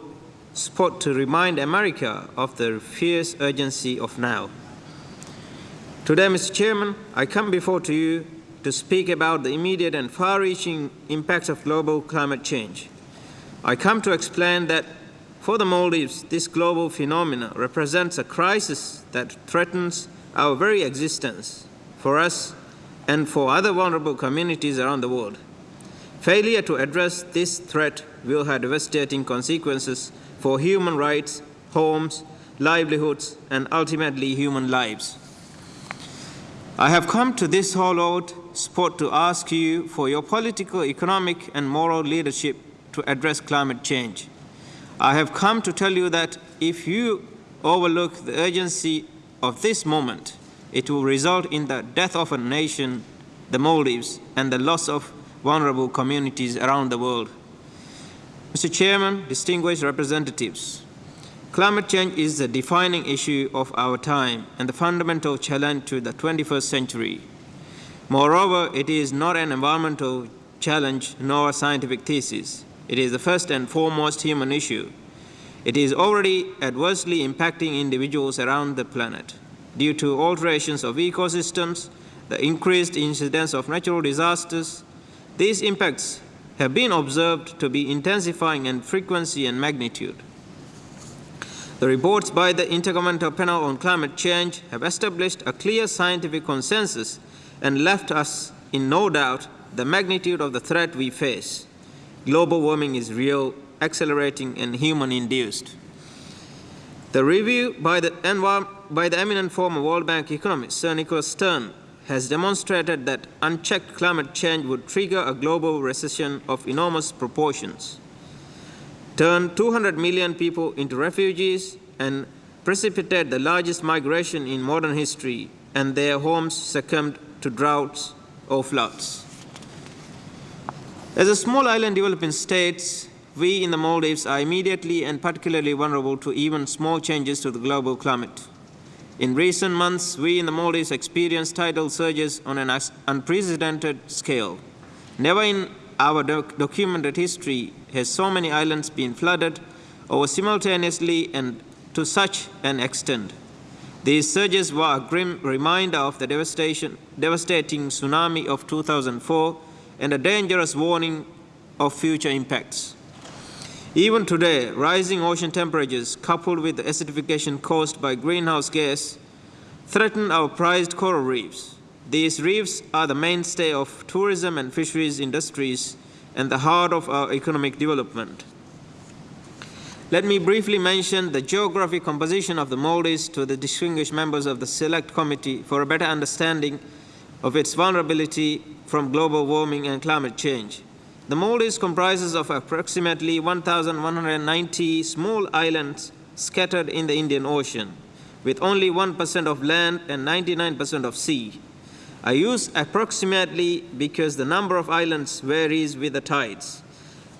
spot to remind America of the fierce urgency of now. Today, Mr. Chairman, I come before to you to speak about the immediate and far-reaching impacts of global climate change. I come to explain that for the Maldives, this global phenomenon represents a crisis that threatens our very existence. For us, and for other vulnerable communities around the world. Failure to address this threat will have devastating consequences for human rights, homes, livelihoods, and ultimately human lives. I have come to this hollowed spot to ask you for your political, economic, and moral leadership to address climate change. I have come to tell you that if you overlook the urgency of this moment, it will result in the death of a nation, the Maldives, and the loss of vulnerable communities around the world. Mr. Chairman, distinguished representatives, climate change is the defining issue of our time and the fundamental challenge to the 21st century. Moreover, it is not an environmental challenge nor a scientific thesis. It is the first and foremost human issue. It is already adversely impacting individuals around the planet due to alterations of ecosystems, the increased incidence of natural disasters. These impacts have been observed to be intensifying in frequency and magnitude. The reports by the Intergovernmental Panel on Climate Change have established a clear scientific consensus and left us in no doubt the magnitude of the threat we face. Global warming is real, accelerating, and human-induced. The review by the, by the eminent former World Bank economist Sir Nicholas Stern has demonstrated that unchecked climate change would trigger a global recession of enormous proportions, turn 200 million people into refugees, and precipitate the largest migration in modern history, and their homes succumbed to droughts or floods. As a small island developing states, we in the Maldives are immediately and particularly vulnerable to even small changes to the global climate. In recent months, we in the Maldives experienced tidal surges on an unprecedented scale. Never in our doc documented history has so many islands been flooded over simultaneously and to such an extent. These surges were a grim reminder of the devastating tsunami of 2004 and a dangerous warning of future impacts. Even today, rising ocean temperatures coupled with the acidification caused by greenhouse gas threaten our prized coral reefs. These reefs are the mainstay of tourism and fisheries industries and the heart of our economic development. Let me briefly mention the geographic composition of the Maldives to the distinguished members of the Select Committee for a better understanding of its vulnerability from global warming and climate change. The Maldives comprises of approximately 1,190 small islands scattered in the Indian Ocean, with only 1% of land and 99% of sea. I use approximately because the number of islands varies with the tides.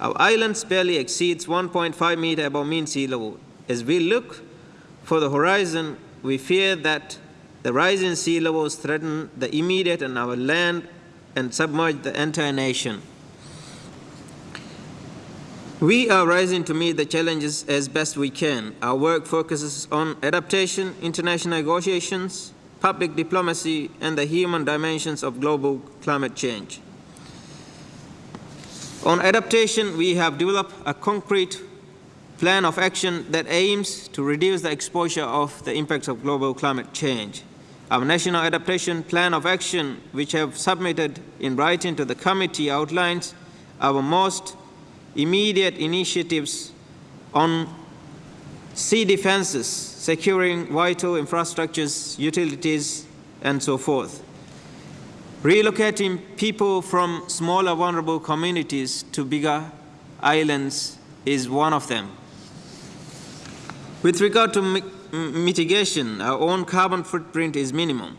Our islands barely exceeds 1.5 meter above mean sea level. As we look for the horizon, we fear that the rising sea levels threaten the immediate and our land and submerge the entire nation. We are rising to meet the challenges as best we can. Our work focuses on adaptation, international negotiations, public diplomacy, and the human dimensions of global climate change. On adaptation, we have developed a concrete plan of action that aims to reduce the exposure of the impacts of global climate change. Our National Adaptation Plan of Action, which I have submitted in writing to the committee, outlines our most immediate initiatives on sea defenses, securing vital infrastructures, utilities, and so forth. Relocating people from smaller vulnerable communities to bigger islands is one of them. With regard to mi mitigation, our own carbon footprint is minimum.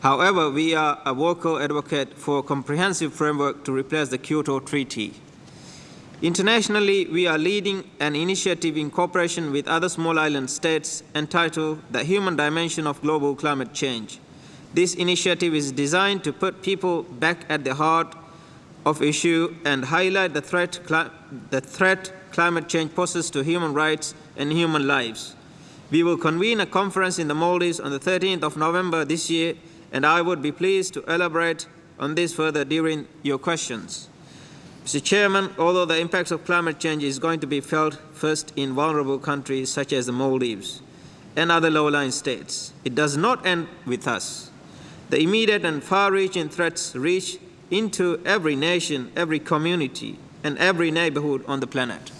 However, we are a vocal advocate for a comprehensive framework to replace the Kyoto Treaty. Internationally, we are leading an initiative in cooperation with other small island states entitled The Human Dimension of Global Climate Change. This initiative is designed to put people back at the heart of issue and highlight the threat, the threat climate change poses to human rights and human lives. We will convene a conference in the Maldives on the 13th of November this year, and I would be pleased to elaborate on this further during your questions. Mr. Chairman, although the impacts of climate change is going to be felt first in vulnerable countries such as the Maldives and other low-lying states, it does not end with us. The immediate and far-reaching threats reach into every nation, every community, and every neighborhood on the planet.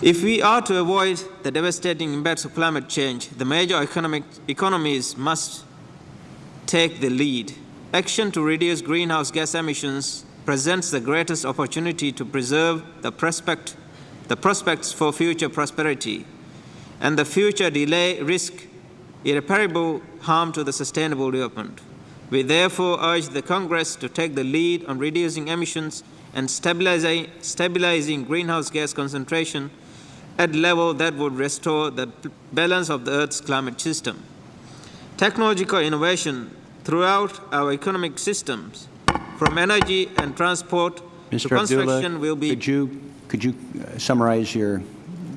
If we are to avoid the devastating impacts of climate change, the major economic economies must take the lead. Action to reduce greenhouse gas emissions presents the greatest opportunity to preserve the, prospect, the prospects for future prosperity, and the future delay risk irreparable harm to the sustainable development. We therefore urge the Congress to take the lead on reducing emissions and stabilizing, stabilizing greenhouse gas concentration at level that would restore the balance of the Earth's climate system. Technological innovation throughout our economic systems, from energy and transport Mr. to construction Abdullah, will be could you, could you uh, summarize your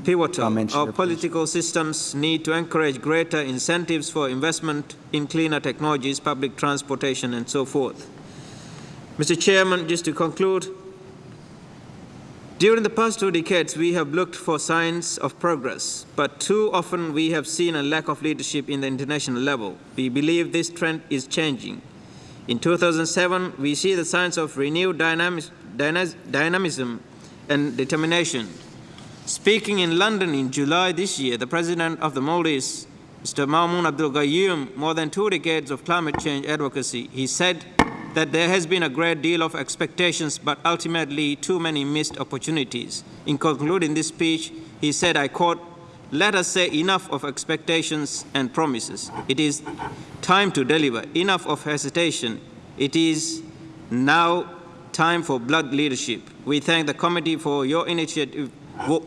pivotal. Comments Our here, political systems need to encourage greater incentives for investment in cleaner technologies, public transportation, and so forth. Mr. Chairman, just to conclude, During the past two decades, we have looked for signs of progress, but too often we have seen a lack of leadership in the international level. We believe this trend is changing. In 2007, we see the signs of renewed dynamis dyna dynamism and determination. Speaking in London in July this year, the President of the Maldives, Mr. Maumoon Abdul Gayoom, more than two decades of climate change advocacy, he said that there has been a great deal of expectations, but ultimately too many missed opportunities. In concluding this speech, he said, I quote, let us say enough of expectations and promises. It is time to deliver. Enough of hesitation. It is now time for blood leadership. We thank the committee for your initiative,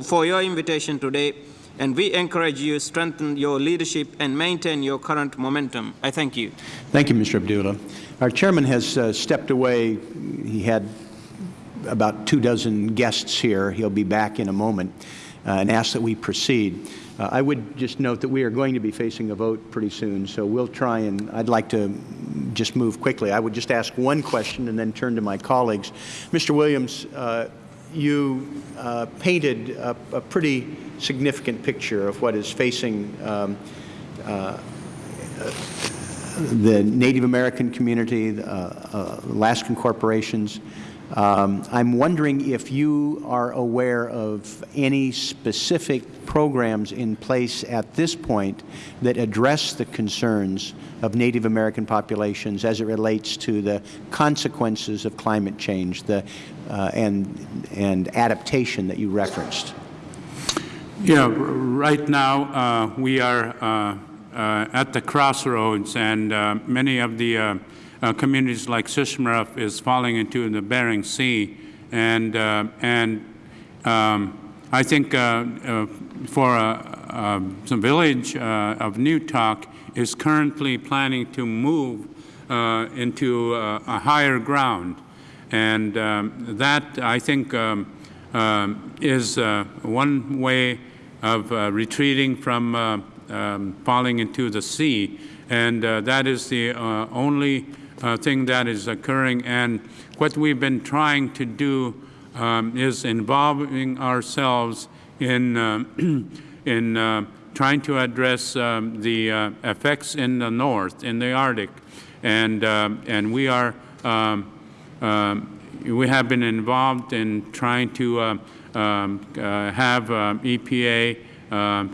for your invitation today, and we encourage you to strengthen your leadership and maintain your current momentum. I thank you. Thank you, Mr. Abdullah. Our chairman has uh, stepped away. He had about two dozen guests here. He'll be back in a moment and ask that we proceed. Uh, I would just note that we are going to be facing a vote pretty soon, so we'll try and I'd like to just move quickly. I would just ask one question and then turn to my colleagues. Mr. Williams, uh, you uh, painted a, a, pretty significant picture of what is facing um, uh, the Native American community, the, uh, Alaskan corporations. Um, I'm wondering if you are aware of any specific programs in place at this point that address the concerns of Native American populations as it relates to the consequences of climate change the, uh, and, and adaptation that you referenced. Yeah, right now uh, we are uh, uh, at the crossroads, and uh, many of the uh, uh, communities like Shishmaref is falling into the Bering Sea, and and um, I think for some village of Newtok is currently planning to move into a higher ground, and um, that I think um, um is one way of uh, retreating from uh, um, falling into the sea. And uh, that is the uh, only uh, thing that is occurring. And what we've been trying to do um, is involving ourselves in, uh, *clears throat* in uh, trying to address um, the effects in the north, in the Arctic. And, and we are um, um, we have been involved in trying to uh, um, uh, have uh, EPA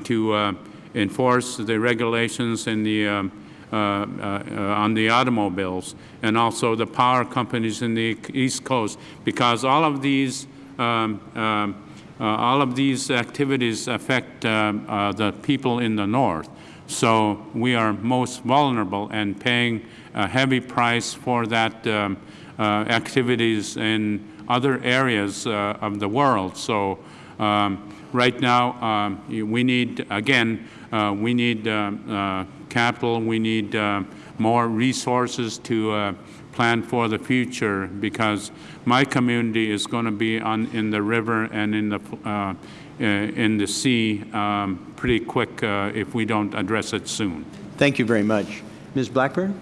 to enforce the regulations in the, um, uh, uh, on the automobiles and also the power companies in the East Coast because all of these um, um, uh, all of these activities affect uh, the people in the north. So we are most vulnerable and paying a heavy price for that um, uh, activities in other areas uh, of the world. So um, right now um, we need, again, uh, we need uh, uh, capital. We need more resources to plan for the future because my community is going to be on in the river and in the uh, in the sea um, pretty quick uh, if we don't address it soon. Thank you very much. Ms. Blackburn?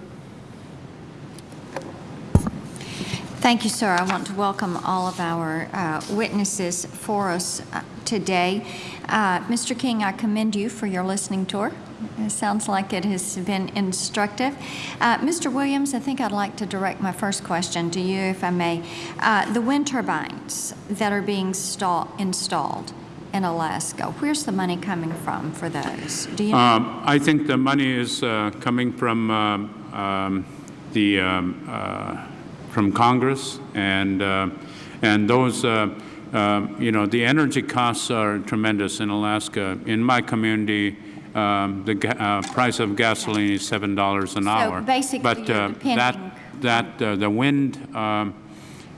Thank you, sir. I want to welcome all of our uh, witnesses for us today. Uh, Mr. King, I commend you for your listening tour. It sounds like it has been instructive. Uh, Mr. Williams, I think I'd like to direct my first question to you, if I may. Uh, the wind turbines that are being installed in Alaska, where's the money coming from for those? Do you? Um, I think the money is uh, coming from um, um, the um, uh, from Congress and uh, and those uh, um, you know, the energy costs are tremendous in Alaska. In my community, um, the uh, price of gasoline is seven dollars an so hour. Basically, but uh, that that uh, the wind um,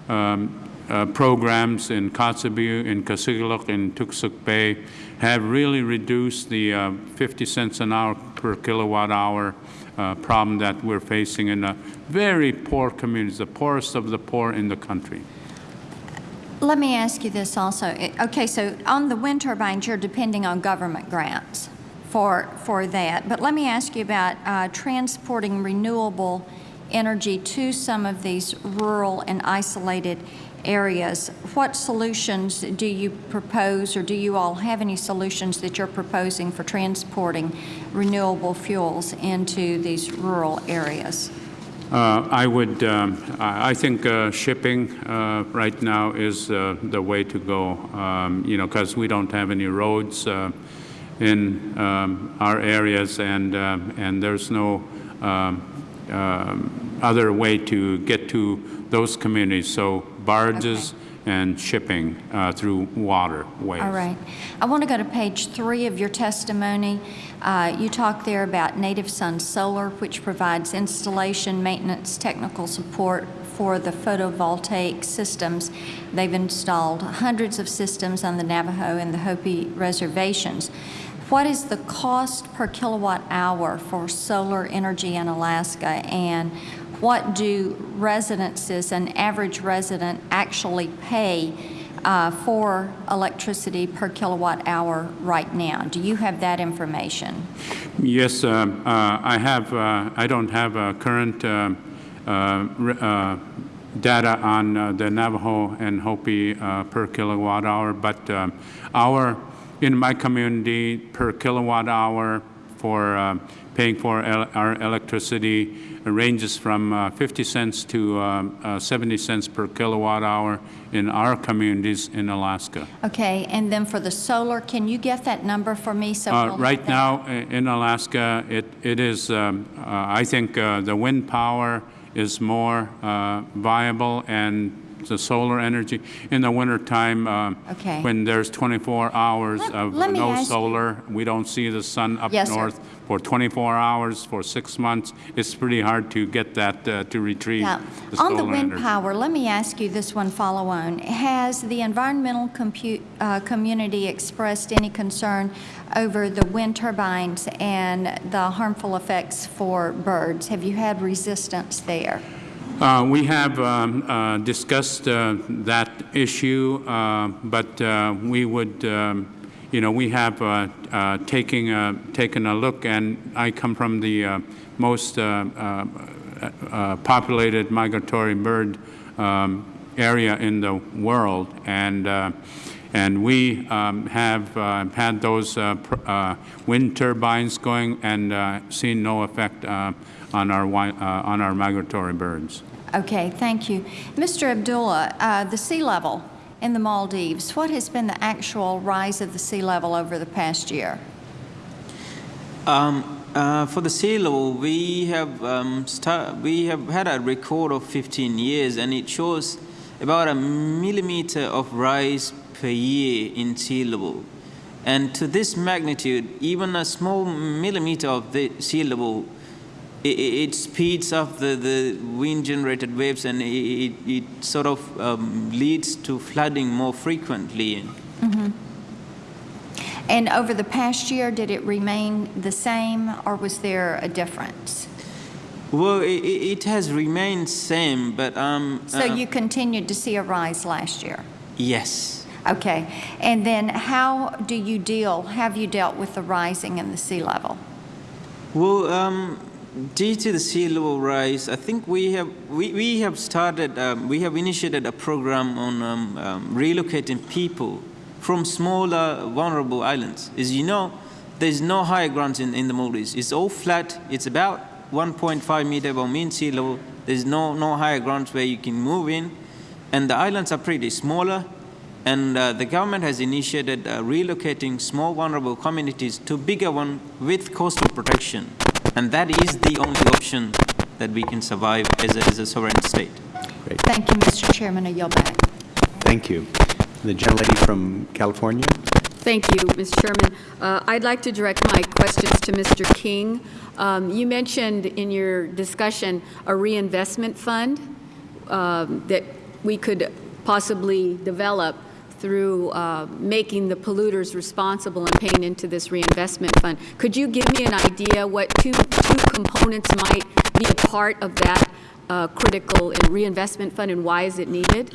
um, uh, programs in Kotzebue, in Kasigluk, in Toksook Bay have really reduced the uh, 50 cents an hour per kilowatt hour uh, problem that we're facing in a very poor communities, the poorest of the poor in the country. Let me ask you this also. Okay, so on the wind turbines, you're depending on government grants for, for that. But let me ask you about uh, transporting renewable energy to some of these rural and isolated areas. What solutions do you propose, or do you all have any solutions that you're proposing for transporting renewable fuels into these rural areas? Uh, I would, um, I think uh, shipping uh, right now is uh, the way to go, um, you know, because we don't have any roads uh, in um, our areas, and, uh, and there's no um, um, other way to get to those communities. So barges and shipping uh, through waterways. All right. I want to go to page three of your testimony. Uh, You talk there about Native Sun Solar, which provides installation, maintenance, technical support for the photovoltaic systems. They've installed hundreds of systems on the Navajo and the Hopi reservations. What is the cost per kilowatt hour for solar energy in Alaska? And what do residences, an average resident, actually pay uh, for electricity per kilowatt hour right now? Do you have that information? Yes, um, uh, I have, uh, I don't have uh, current uh, uh, uh, data on uh, the Navajo and Hopi uh, per kilowatt hour, but our, in my community, per kilowatt hour for paying for el- our electricity ranges from uh, 50 cents to um, uh, 70 cents per kilowatt hour in our communities in Alaska. Okay, and then for the solar, can you get that number for me? so Uh, we'll Right now, in Alaska, it it is, um, uh, I think uh, the wind power is more uh, viable and the solar energy. In the wintertime, um, Okay. when there's 24 hours Let- of let no solar, we don't see the sun up Yes, sir. north for 24 hours for six months, it's pretty hard to get that uh, to retrieve Yeah. the On the wind energy. power, let me ask you this one follow-on. Has the environmental uh, community expressed any concern over the wind turbines and the harmful effects for birds? Have you had resistance there? Uh, We have um, uh, discussed uh, that issue, uh, but uh, we would, um, you know, we have taking a- taken a look, and I come from the most populated migratory bird um, area in the world, and and we um, have had those wind turbines going and seen no effect on our on our migratory birds. Okay, thank you. Mr. Abdullah, uh, the sea level in the Maldives, what has been the actual rise of the sea level over the past year? Um, uh, for the sea level, we have um, we have had a record of 15 years, and it shows about a millimeter of rise per year in sea level. And to this magnitude, even a small millimeter of the sea level, it, it speeds up the, the wind-generated waves, and it, it, it sort of um, leads to flooding more frequently. Mm -hmm. And over the past year, did it remain the same, or was there a difference? Well, it, it has remained same, but um. So uh, you continued to see a rise last year? Yes. Okay. And then how do you deal, have you dealt with the rising in the sea level? Well, um, due to the sea level rise, I think we have we, we have started um, we have initiated a program on um, um, relocating people from smaller vulnerable islands. As you know, there's no higher grounds in, in the Maldives. It's all flat. It's about 1.5 meter above mean sea level. There's no no higher grounds where you can move in, and the islands are pretty smaller. And uh, the government has initiated uh, relocating small vulnerable communities to bigger one with coastal protection. And that is the only option that we can survive as a, as a sovereign state. Great. Thank you, Mr. Chairman. I yield back. Thank you. The gentlelady from California? Thank you, Mr. Chairman. Uh, I'd like to direct my questions to Mr. King. Um, You mentioned in your discussion a reinvestment fund um, that we could possibly develop through uh, making the polluters responsible and paying into this reinvestment fund. Could you give me an idea what two, two components might be a part of that uh, critical reinvestment fund and why is it needed?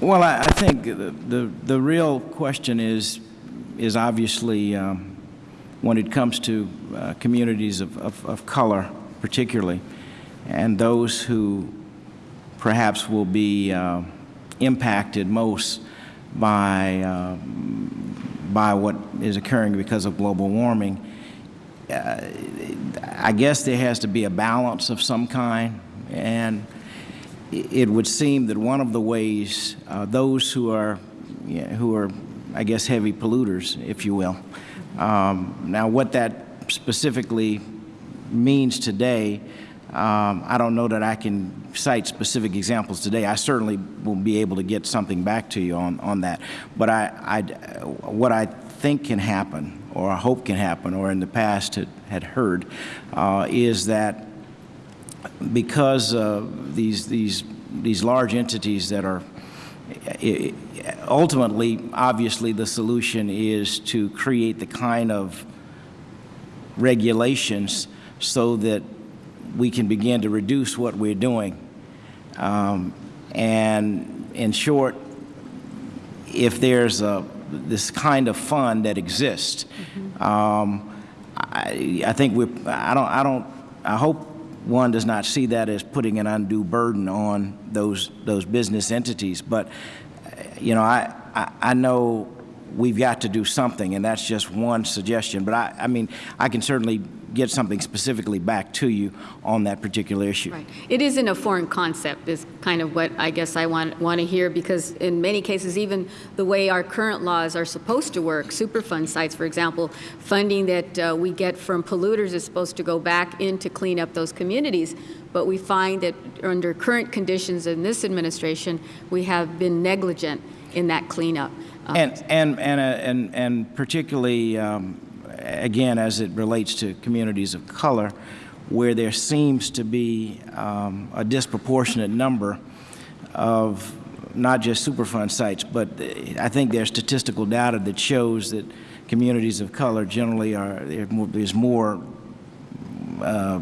Well, I, I think the, the, the real question is, is obviously um, when it comes to uh, communities of, of, of color particularly, and those who perhaps will be uh, impacted most by, uh, by what is occurring because of global warming. Uh, I guess there has to be a balance of some kind, and it would seem that one of the ways uh, those who are, you know, who are, I guess, heavy polluters, if you will. Um, now, what that specifically means today, um, I don't know that I can cite specific examples today. I certainly will be able to get something back to you on, on that. But I, I, what I think can happen, or I hope can happen, or in the past had, had heard, uh, is that because uh, these, these, these large entities that are ultimately, obviously, the solution is to create the kind of regulations so that we can begin to reduce what we're doing. Um, and in short, if there's a, this kind of fund that exists, mm -hmm. um, I, I think we I don't, I don't, I hope one does not see that as putting an undue burden on those, those business entities. But, you know, I, I, I know we've got to do something, and that's just one suggestion. But I, I mean, I can certainly get something specifically back to you on that particular issue. Right. It isn't a foreign concept is kind of what I guess I want, want to hear because in many cases even the way our current laws are supposed to work, Superfund sites for example, funding that uh, we get from polluters is supposed to go back in to clean up those communities. But we find that under current conditions in this administration, we have been negligent in that cleanup. Uh, and, and, and, uh, and, and particularly um, again, as it relates to communities of color, where there seems to be um, a disproportionate number of not just Superfund sites, but I think there's statistical data that shows that communities of color generally are, there's more uh,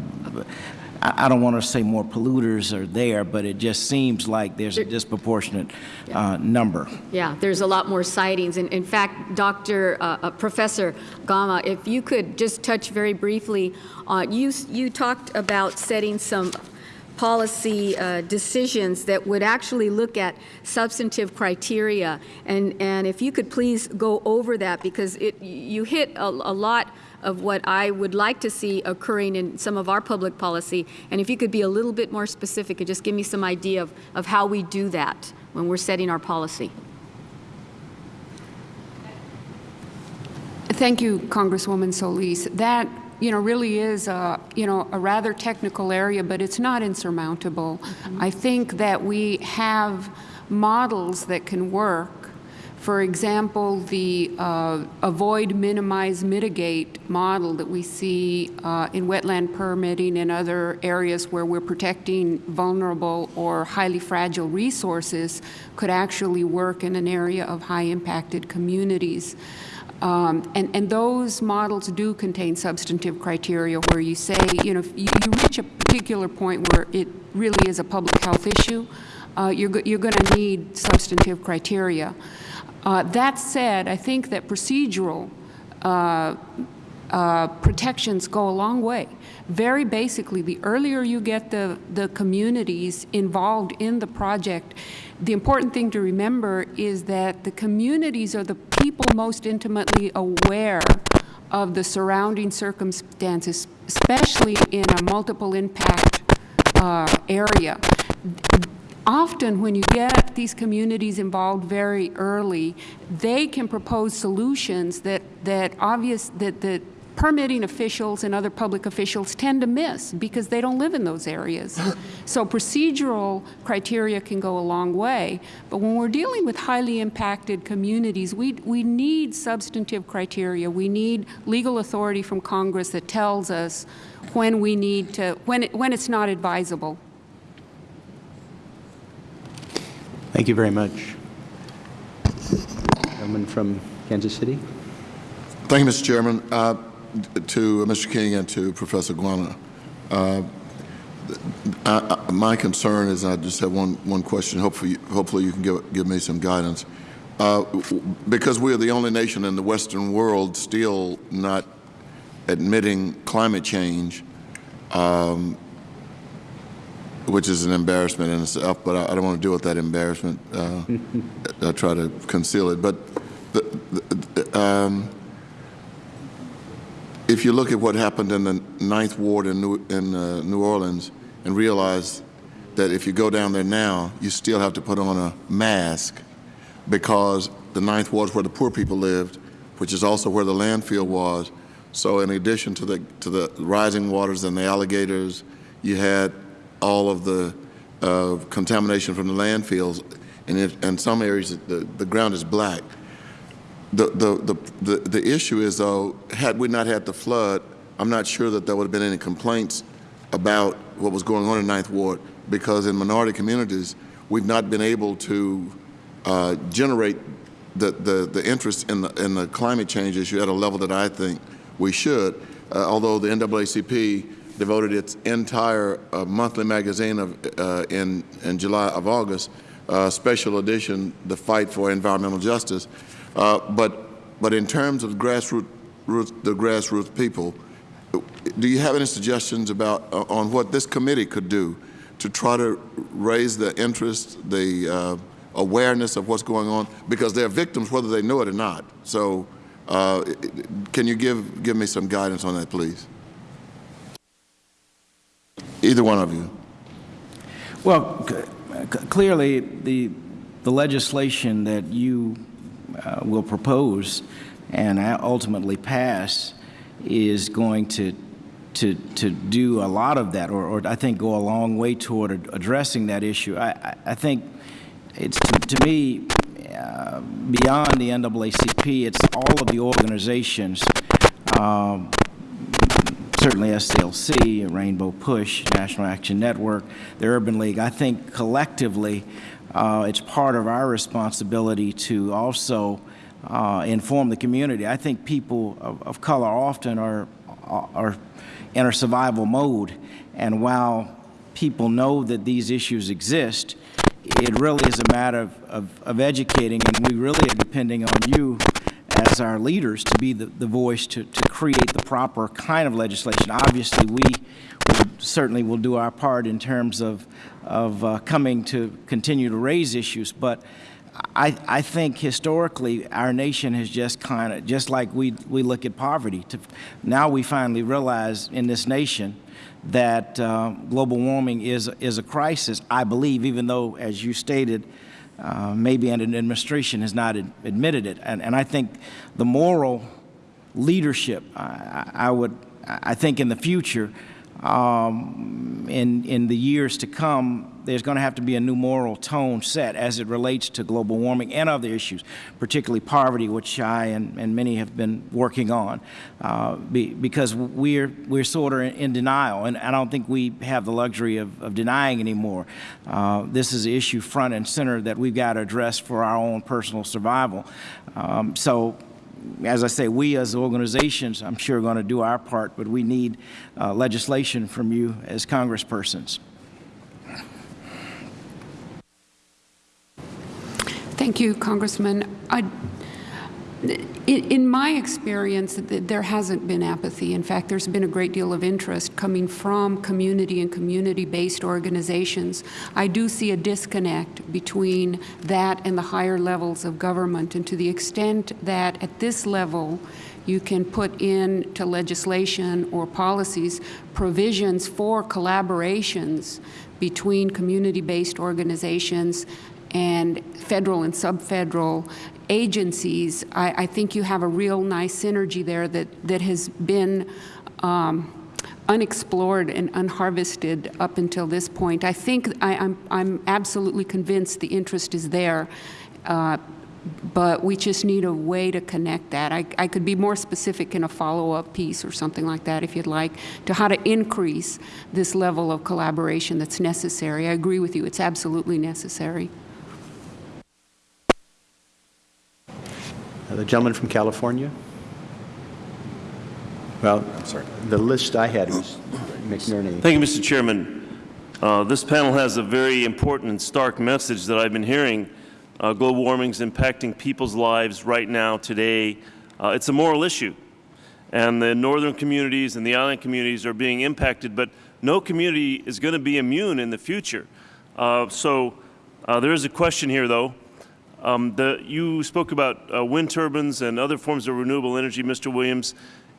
I don't want to say more polluters are there, but it just seems like there's a disproportionate uh, number. Yeah, there's a lot more sightings. And in fact, Dr. Uh, uh, Professor Gauna, if you could just touch very briefly, uh, you, you talked about setting some policy uh, decisions that would actually look at substantive criteria. And, and if you could please go over that because it, you hit a, a lot of what I would like to see occurring in some of our public policy. And if you could be a little bit more specific and just give me some idea of, of how we do that when we're setting our policy. Thank you, Congresswoman Solis. That you know, really is a, you know, a rather technical area, but it's not insurmountable. Mm -hmm. I think that we have models that can work for example, the uh, avoid, minimize, mitigate model that we see uh, in wetland permitting and other areas where we're protecting vulnerable or highly fragile resources could actually work in an area of high impacted communities. Um, and, and, those models do contain substantive criteria where you say, you know, if you, you reach a particular point where it really is a public health issue, uh, you're, you're going to need substantive criteria. Uh, that said, I think that procedural uh, uh, protections go a long way. Very basically, the earlier you get the, the communities involved in the project, the important thing to remember is that the communities are the people most intimately aware of the surrounding circumstances, especially in a multiple impact uh, area often when you get these communities involved very early, they can propose solutions that, that obvious, that the permitting officials and other public officials tend to miss because they don't live in those areas. *laughs* so procedural criteria can go a long way, but when we're dealing with highly impacted communities, we, we need substantive criteria. We need legal authority from Congress that tells us when we need to, when, it, when it's not advisable. Thank you very much. Gentleman from Kansas City. Thank you, Mr. Chairman. Uh, to Mr. King and to Professor Gauna. Uh, I, I, my concern is I just have one, one question. Hopefully, hopefully you can give, give me some guidance. Uh, because we are the only nation in the Western world still not admitting climate change, um, which is an embarrassment in itself, but I, I don't want to deal with that embarrassment. Uh, *laughs* I try to conceal it. But the, the, the, um, if you look at what happened in the Ninth Ward in New, in uh, New Orleans and realize that if you go down there now, you still have to put on a mask because the Ninth Ward is where the poor people lived, which is also where the landfill was. So in addition to the, to the rising waters and the alligators, you had all of the uh, contamination from the landfills. And if, in some areas, the, the ground is black. The, the, the, the, the issue is, though, had we not had the flood, I'm not sure that there would have been any complaints about what was going on in Ninth Ward because in minority communities, we've not been able to uh, generate the, the, the interest in the, in the climate change issue at a level that I think we should, uh, although the NAACP devoted its entire uh, monthly magazine of, uh, in, in July of August, uh, special edition, The Fight for Environmental Justice. Uh, but, but in terms of grassroots, roots, the grassroots people, do you have any suggestions about uh, on what this committee could do to try to raise the interest, the uh, awareness of what's going on? Because they're victims whether they know it or not. So can you give, give me some guidance on that, please? Either one of you. Well, clearly, the, the legislation that you uh, will propose and ultimately pass is going to to to do a lot of that, or, or I think go a long way toward addressing that issue. I, I think it's to, to me uh, beyond the NAACP. It's all of the organizations. Um, certainly SCLC, Rainbow Push, National Action Network, the Urban League. I think collectively uh, it's part of our responsibility to also uh, inform the community. I think people of, of color often are, are in a survival mode, and while people know that these issues exist, it really is a matter of, of, of educating, and we really are depending on you as our leaders to be the, the voice to, to create the proper kind of legislation. Obviously, we certainly will do our part in terms of, of uh, coming to continue to raise issues, but I, I think historically our nation has just kind of, just like we, we look at poverty, to, now we finally realize in this nation that uh, global warming is, is a crisis, I believe, even though, as you stated, uh, maybe an administration has not ad admitted it. And, and I think the moral leadership, I, I would, I think in the future, um, in, in the years to come, there's going to have to be a new moral tone set as it relates to global warming and other issues, particularly poverty, which I and, and many have been working on, uh, be, because we're, we're sort of in denial, and I don't think we have the luxury of, of denying anymore. Uh, this is an issue front and center that we've got to address for our own personal survival. Um, so as I say, we as organizations, I'm sure, are going to do our part, but we need uh, legislation from you as congresspersons. Thank you, Congressman. I, in my experience, there hasn't been apathy. In fact, there's been a great deal of interest coming from community and community-based organizations. I do see a disconnect between that and the higher levels of government, and to the extent that at this level you can put into legislation or policies provisions for collaborations between community-based organizations and federal and sub-federal agencies, I, I, think you have a real nice synergy there that, that has been um, unexplored and unharvested up until this point. I think I, am I'm, I'm absolutely convinced the interest is there, uh, but we just need a way to connect that. I, I could be more specific in a follow-up piece or something like that if you'd like, to how to increase this level of collaboration that's necessary. I agree with you, it's absolutely necessary. The gentleman from California? Well, sorry. the list I had was McNerney. Thank you, Mr. Chairman. Uh, this panel has a very important and stark message that I've been hearing. Uh, global warming is impacting people's lives right now, today. Uh, it's a moral issue. And the northern communities and the island communities are being impacted, but no community is going to be immune in the future. Uh, so uh, there is a question here, though. Um, the, you spoke about uh, wind turbines and other forms of renewable energy, Mr. Williams.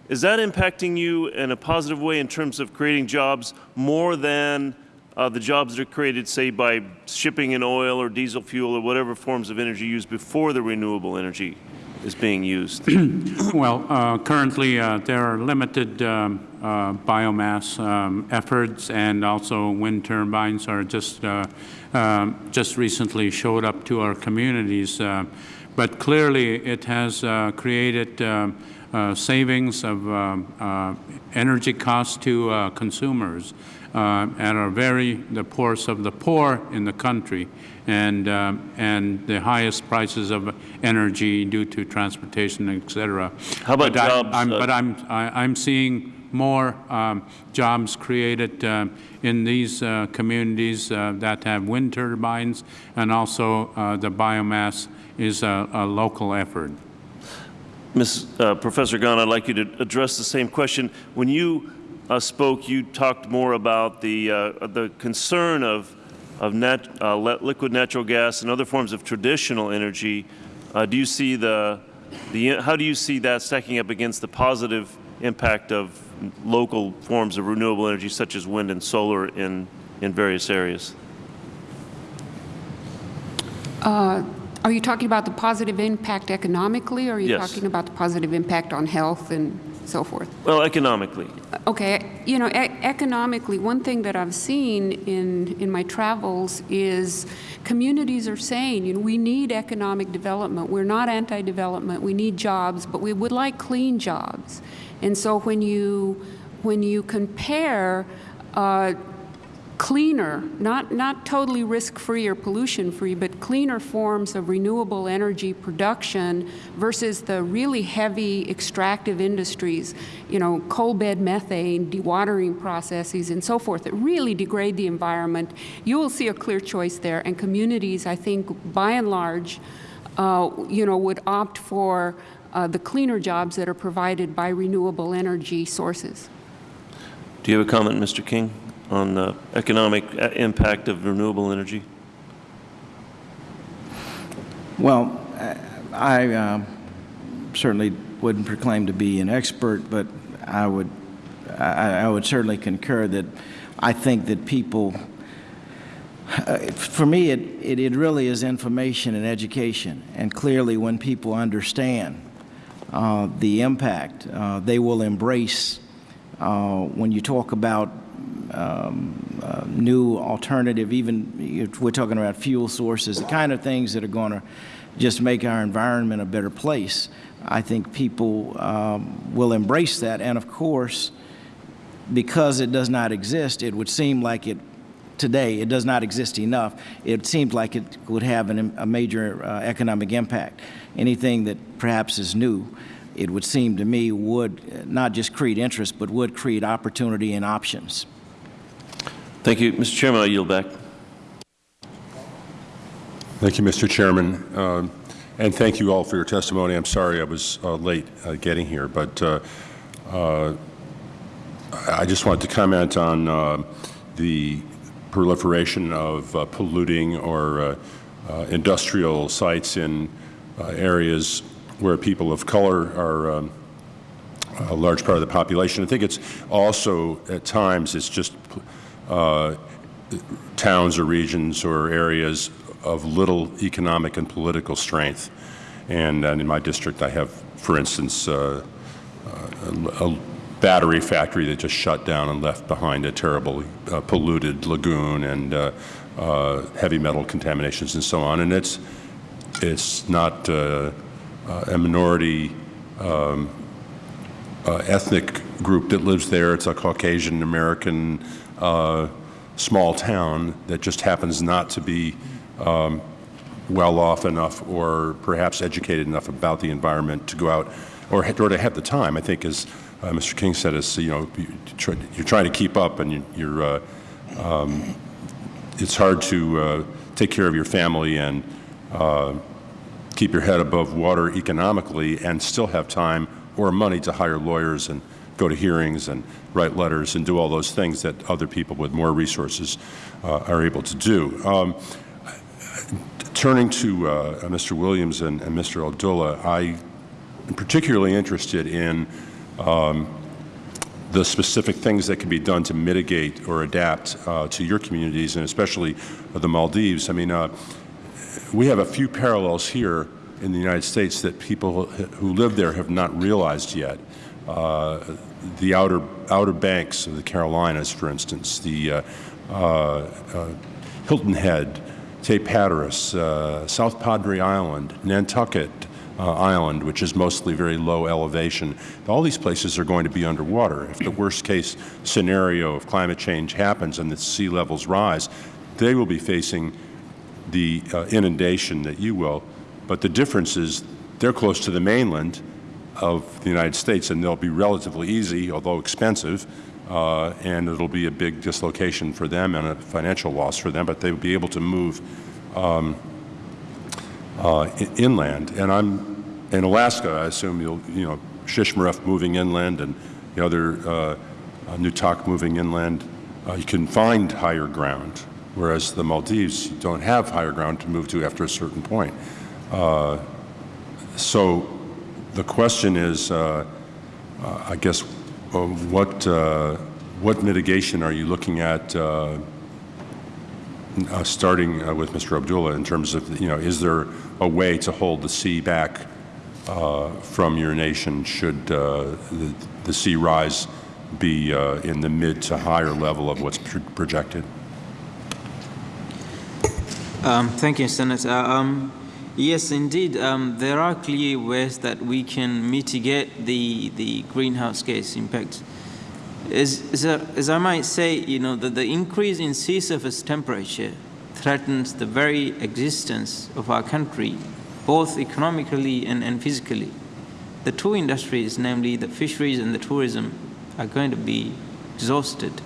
Is that impacting you in a positive way in terms of creating jobs more than uh, the jobs that are created, say, by shipping in oil or diesel fuel or whatever forms of energy used before the renewable energy is being used? *clears throat* Well, uh, currently, uh, there are limited um, uh, biomass um, efforts, and also wind turbines are just, uh, um, just recently showed up to our communities. uh, But clearly, it has uh, created um, uh, savings of uh, energy costs to uh, consumers uh, and are very the poorest of the poor in the country, and and the highest prices of energy due to transportation, et cetera. How about but I- jobs, I'm, uh, but I'm I, I'm seeing more um, jobs created um, in these uh, communities uh, that have wind turbines, and also uh, the biomass is a, a local effort. Ms. Uh, Professor Gunn, I'd like you to address the same question. When you uh, spoke, you talked more about the, uh, the concern of, of nat, uh, liquid natural gas and other forms of traditional energy. Uh, do you see the, the, how do you see that stacking up against the positive impact of local forms of renewable energy such as wind and solar in, in various areas? Uh, Are you talking about the positive impact economically, or are you Yes. talking about the positive impact on health and so forth? Well, economically. Okay, you know, e- economically, one thing that I've seen in, in my travels is communities are saying, you know, we need economic development. We're not anti-development. We need jobs, but we would like clean jobs. And so when you, when you compare uh, cleaner, not, not totally risk-free or pollution-free, but cleaner forms of renewable energy production versus the really heavy extractive industries, you know, coal bed methane, dewatering processes, and so forth, that really degrade the environment, you will see a clear choice there. And communities, I think, by and large, uh, you know, would opt for uh, the cleaner jobs that are provided by renewable energy sources. Do you have a comment, Mr. King, on the economic uh, impact of renewable energy? Well, I um, certainly wouldn't proclaim to be an expert, but I would, I, I would certainly concur that I think that people, uh, for me, it, it, it really is information and education. And clearly, when people understand uh, the impact, uh, they will embrace. Uh, when you talk about um, uh, new alternative, even we're talking about fuel sources, the kind of things that are going to just make our environment a better place. I think people um, will embrace that. And of course, because it does not exist, it would seem like it today, it does not exist enough. It seems like it would have an, a major uh, economic impact. Anything that perhaps is new, it would seem to me would not just create interest, but would create opportunity and options. Thank you. Mr. Chairman, I yield back. Thank you, Mr. Chairman. Um, and thank you all for your testimony. I'm sorry I was uh, late uh, getting here, but uh, uh, I just wanted to comment on uh, the proliferation of uh, polluting or uh, uh, industrial sites in uh, areas where people of color are um, a large part of the population. I think it's also, at times, it's just towns or regions or areas of little economic and political strength. And, and in my district, I have, for instance, a, a battery factory that just shut down and left behind a terribly uh, polluted lagoon and uh, uh, heavy metal contaminations and so on. And it's, it's not uh, uh, a minority um, uh, ethnic group that lives there. It's a Caucasian American small town that just happens not to be um, well off enough or perhaps educated enough about the environment to go out or, or to have the time. I think, as uh, Mr. King said, is you know you're trying to keep up and you, you're uh, um, it's hard to uh, take care of your family and uh, keep your head above water economically and still have time or money to hire lawyers and go to hearings and write letters and do all those things that other people with more resources uh, are able to do. Um, turning to uh, Mr. Williams and, and Mr. Abdullah, I am particularly interested in um, the specific things that can be done to mitigate or adapt uh, to your communities, and especially the Maldives. I mean, uh, we have a few parallels here in the United States that people who live there have not realized yet. Uh, the outer outer banks of the Carolinas, for instance, the uh, uh, uh, Hilton Head, Cape Hatteras, South Padre Island, Nantucket, uh, Island, which is mostly very low elevation. All these places are going to be underwater. If the worst case scenario of climate change happens and the sea levels rise, they will be facing the uh, inundation that you will. But the difference is they're close to the mainland of the United States, and they'll be relatively easy, although expensive, uh, and it'll be a big dislocation for them and a financial loss for them, but they'll be able to move um, uh, inland. And I'm in Alaska. I assume you'll, you know, Shishmaref moving inland and the other uh, uh, Newtok moving inland. Uh, you can find higher ground, whereas the Maldives don't have higher ground to move to after a certain point. Uh, so the question is, uh, uh, I guess, what what mitigation are you looking at? Starting with Mr. Abdullah in terms of, you know, is there a way to hold the sea back uh, from your nation should uh, the, the, sea rise be uh, in the mid to higher level of what's pr projected? Um, thank you, Senator. Um, yes, indeed, um, there are clear ways that we can mitigate the, the greenhouse gas impact as, as, a, as I might say, you know, that the increase in sea surface temperature threatens the very existence of our country, both economically and, and physically. The two industries, namely the fisheries and the tourism, are going to be exhausted.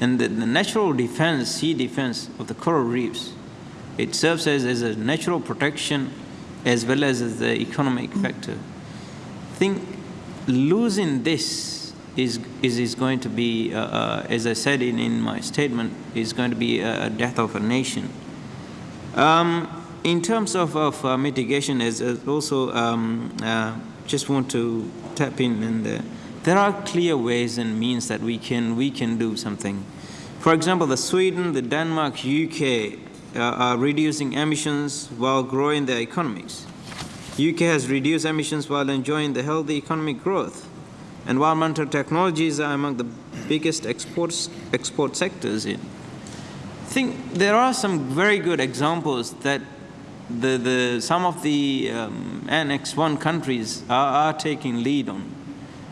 And the, the natural defense, sea defense of the coral reefs, it serves as, as a natural protection as well as, as the economic factor. Think losing this is, is, is going to be, uh, uh, as I said in, in my statement, is going to be a death of a nation. Um, in terms of, of uh, mitigation, as, as also um, uh, just want to tap in, and uh, there are clear ways and means that we can, we can do something. For example, the Sweden, the Denmark, UK uh, are reducing emissions while growing their economies. UK has reduced emissions while enjoying the healthy economic growth. Environmental technologies are among the biggest exports, export sectors in. I think there are some very good examples that the, the, some of the um, Annex 1 countries are, are, taking lead on.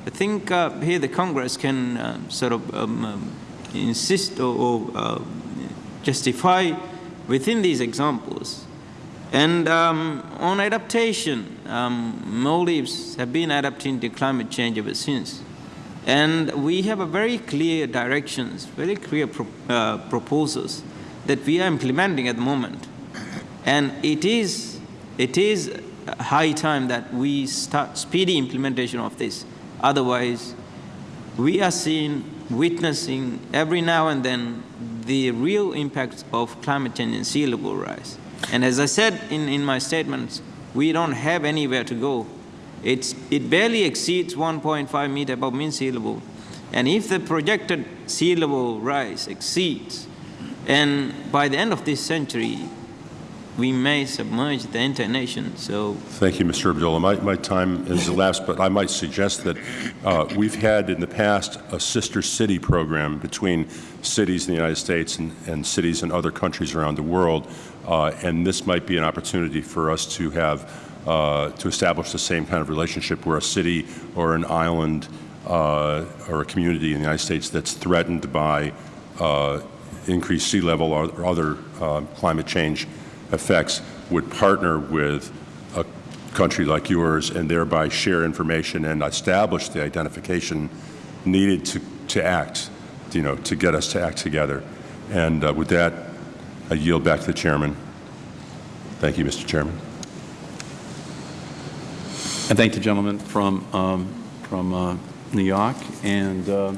I think uh, here the Congress can uh, sort of um, um, insist or, or uh, justify within these examples and um, on adaptation, um, Maldives have been adapting to climate change ever since. And we have a very clear directions, very clear pro uh, proposals that we are implementing at the moment. And it is, it is high time that we start speedy implementation of this. Otherwise, we are seeing, witnessing every now and then the real impacts of climate change and sea level rise. And as I said in, in my statements, we don't have anywhere to go. It's, it barely exceeds 1.5 meter above mean sea level. And if the projected sea level rise exceeds, and by the end of this century, we may submerge the entire nation. So, thank you, Mr. Abdullah. My, my time is elapsed, but I might suggest that uh, we've had in the past a sister city program between cities in the United States and, and cities in other countries around the world uh, and this might be an opportunity for us to have, uh, to establish the same kind of relationship where a city or an island uh, or a community in the United States that's threatened by uh, increased sea level or, other uh, climate change effects would partner with a country like yours and thereby share information and establish the identification needed to, to act, you know, to get us to act together. And uh, with that, I yield back to the chairman. Thank you, Mr. Chairman. And thank the gentleman from, um, from uh, New York, and uh,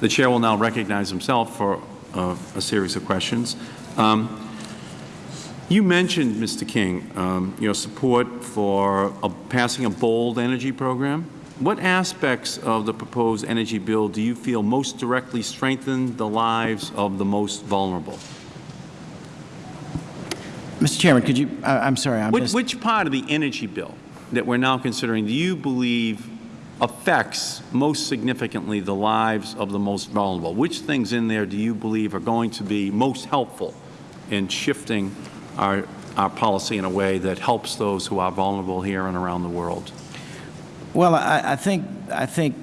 the Chair will now recognize himself for uh, a series of questions. Um, you mentioned, Mr. King, um, your support for a, passing a bold energy program. What aspects of the proposed energy bill do you feel most directly strengthen the lives of the most vulnerable? Mr. Chairman, could you, I, I'm sorry, I Which, which part of the energy bill that we're now considering do you believe affects most significantly the lives of the most vulnerable? Which things in there do you believe are going to be most helpful in shifting our, our policy in a way that helps those who are vulnerable here and around the world? Well, I, I think, I think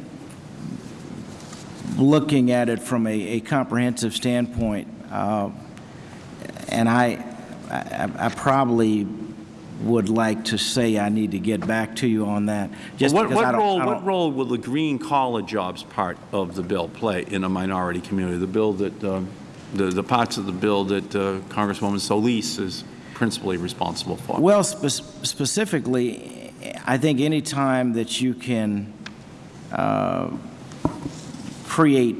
looking at it from a, a comprehensive standpoint, uh, and I, I, I probably would like to say I need to get back to you on that. Just what, what I don't, role, what role will the green collar jobs part of the bill play in a minority community? The bill that, um, the, the parts of the bill that uh, Congresswoman Solis is principally responsible for? Well, spe- specifically, I think any time that you can uh, create,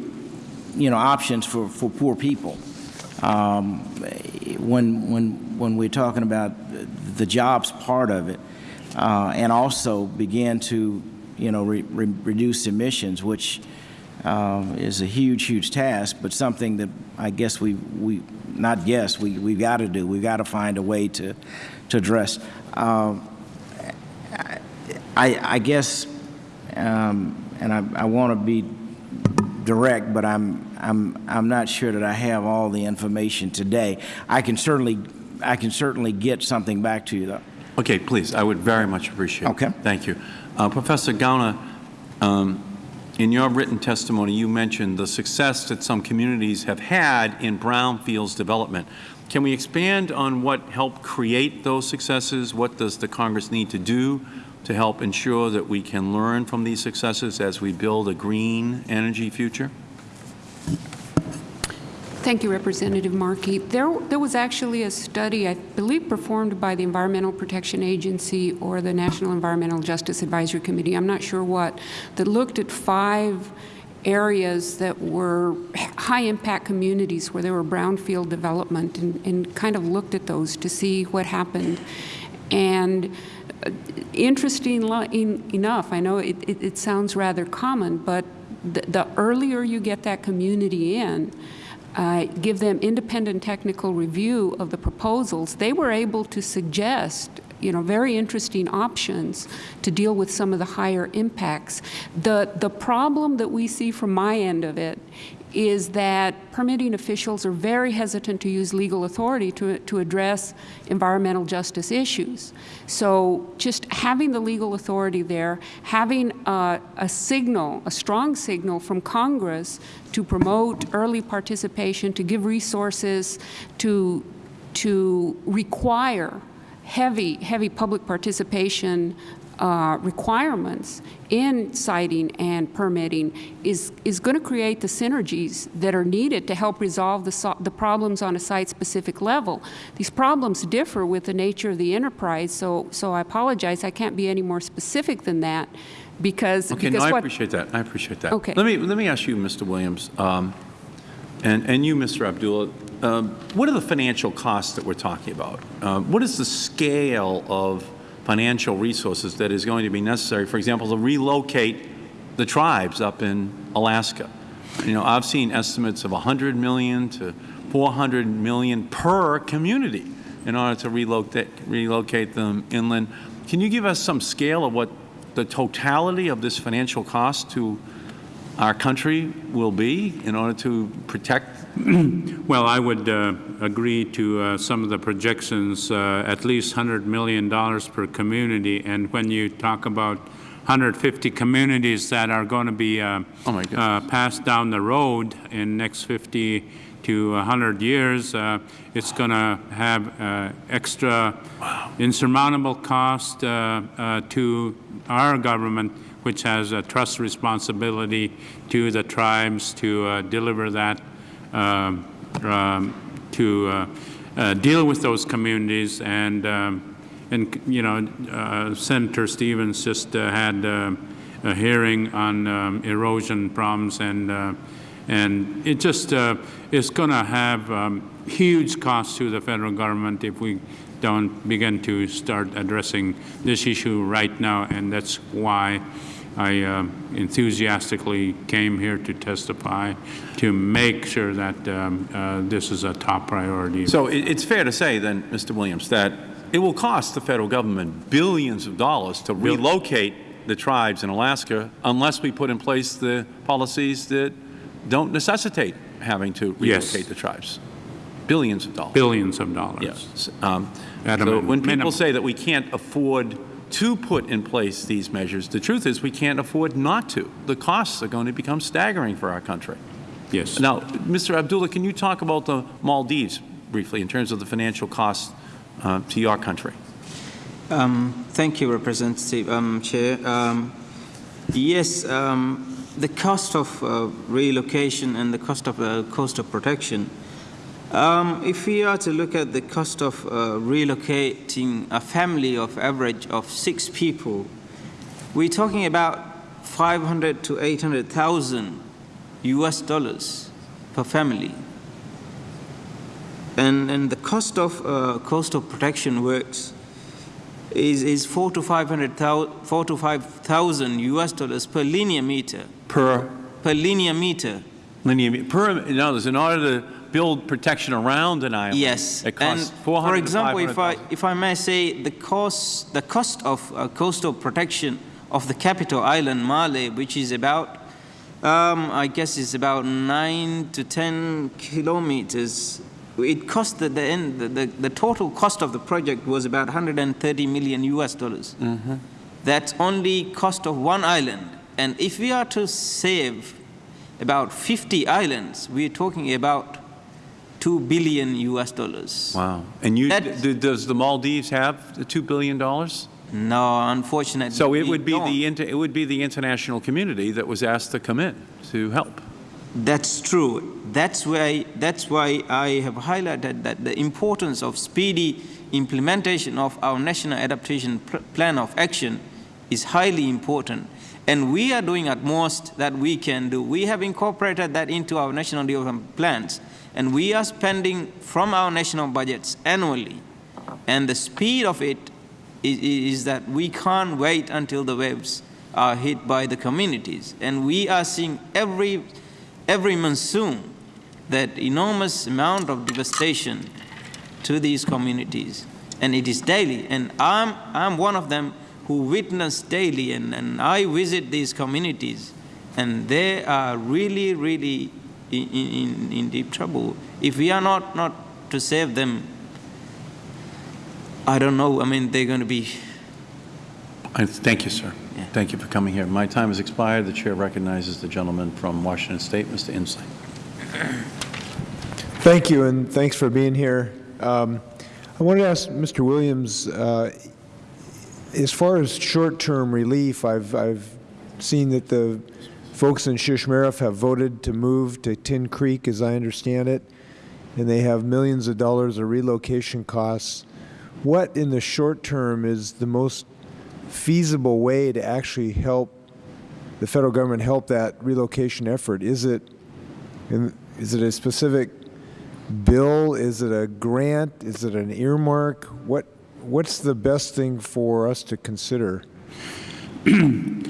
you know, options for, for poor people, um, when, when, when we're talking about the jobs part of it, uh, and also begin to, you know, re re reduce emissions, which uh, is a huge, huge task, but something that I guess we, we not guess, we, we've got to do. We've got to find a way to, to address. Uh, I, I guess, um, and I, I want to be direct, but I'm, I'm, I'm not sure that I have all the information today. I can certainly, I can certainly get something back to you, though. Okay, please, I would very much appreciate it. Okay. Thank you. Uh, Professor Gauna, um, in your written testimony, you mentioned the success that some communities have had in brownfields development. Can we expand on what helped create those successes? What does the Congress need to do to help ensure that we can learn from these successes as we build a green energy future? Thank you, Representative Markey. There, there was actually a study, I believe, performed by the Environmental Protection Agency or the National Environmental Justice Advisory Committee, I'm not sure what, that looked at five areas that were high-impact communities where there were brownfield development and, and kind of looked at those to see what happened. And uh, interesting enough, I know it, it, it sounds rather common, but the, the earlier you get that community in, uh, give them independent technical review of the proposals, they were able to suggest you know, very interesting options to deal with some of the higher impacts. The, the problem that we see from my end of it is that permitting officials are very hesitant to use legal authority to, to address environmental justice issues. So just having the legal authority there, having a, a signal, a strong signal from Congress to promote early participation, to give resources, to, to require heavy, heavy public participation uh, requirements in siting and permitting is, is going to create the synergies that are needed to help resolve the, so the problems on a site-specific level. These problems differ with the nature of the enterprise, so, so I apologize. I can't be any more specific than that because, Okay, because no, I what, appreciate that. I appreciate that. Okay. Let me, let me ask you, Mr. Williams, um, and, and you, Mr. Abdullah, um, what are the financial costs that we're talking about? Um, what is the scale of financial resources that is going to be necessary, for example, to relocate the tribes up in Alaska? You know, I've seen estimates of 100 million to 400 million per community in order to relocate, relocate them inland. Can you give us some scale of what the totality of this financial cost to our country will be in order to protect? *clears throat* Well, I would uh, agree to uh, some of the projections, uh, at least $100 million per community. And when you talk about 150 communities that are going to be uh, uh, passed down the road in next 50 to 100 years, uh, it's going to have uh, extra insurmountable cost uh, uh, to our government, which has a trust responsibility to the tribes to uh, deliver that, to uh, uh, deal with those communities. And, um, and you know, uh, Senator Stevens just uh, had uh, a hearing on um, erosion problems, and uh, and it just uh, is going to have um, huge costs to the federal government if we don't begin to start addressing this issue right now, and that's why I uh, enthusiastically came here to testify to make sure that um, uh, this is a top priority. So it's fair to say then, Mr. Williams, that it will cost the federal government billions of dollars to relocate the tribes in Alaska unless we put in place the policies that don't necessitate having to Yes. relocate the tribes. Billions of dollars. billions of dollars. Yes. Um, So when people minimum. say that we can't afford to put in place these measures, the truth is we can't afford not to. The costs are going to become staggering for our country. Yes. Now, Mr. Abdullah, can you talk about the Maldives briefly in terms of the financial costs uh, to your country? Um, thank you, Representative um, Chair. Um, yes, um, the cost of uh, relocation and the cost of uh, coastal protection. Um, if we are to look at the cost of uh, relocating a family of average of six people, we're talking about 500 to 800,000 U.S. dollars per family. And, and the cost of uh, coastal protection works is, is four to 500,000 four to 5,000 US dollars per linear meter. Per Per linear meter. linear, me- per, in other words, in order to build protection around an island, Yes. it costs and 400 for example, if I, if I may say, the cost, the cost of uh, coastal protection of the capital island, Male, which is about, um, I guess it's about 9 to 10 kilometers, it cost the, the, end, the, the, the total cost of the project was about 130 million US dollars. Mm-hmm. That's only cost of one island. And if we are to save about 50 islands, we're talking about 2 billion US dollars. Wow. And you, d- does the Maldives have the $2 billion? No, unfortunately. So it would be don't. the, inter- it would be the international community that was asked to come in to help. That's true. That's why, that's why I have highlighted that the importance of speedy implementation of our National Adaptation Pl- Plan of Action is highly important. And we are doing at most that we can do. We have incorporated that into our national development plans. And we are spending from our national budgets annually. And the speed of it is, is that we can't wait until the waves are hit by the communities. And we are seeing every, every monsoon that enormous amount of devastation to these communities. And it is daily. And I'm, I'm one of them who witness daily, and, and I visit these communities, and they are really, really in, in, in deep trouble. If we are not, not to save them, I don't know, I mean, they're going to be I- Thank you, sir. Yeah. Thank you for coming here. My time has expired. The chair recognizes the gentleman from Washington State, Mr. Inslee. *clears throat* Thank you, and thanks for being here. Um, I wanted to ask Mr. Williams, uh, as far as short-term relief, I've, I've seen that the folks in Shishmaref have voted to move to Tin Creek, as I understand it, and they have millions of dollars of relocation costs. What, in the short term, is the most feasible way to actually help the federal government help that relocation effort? Is it, is it a specific bill? Is it a grant? Is it an earmark? What, what's the best thing for us to consider? *clears throat*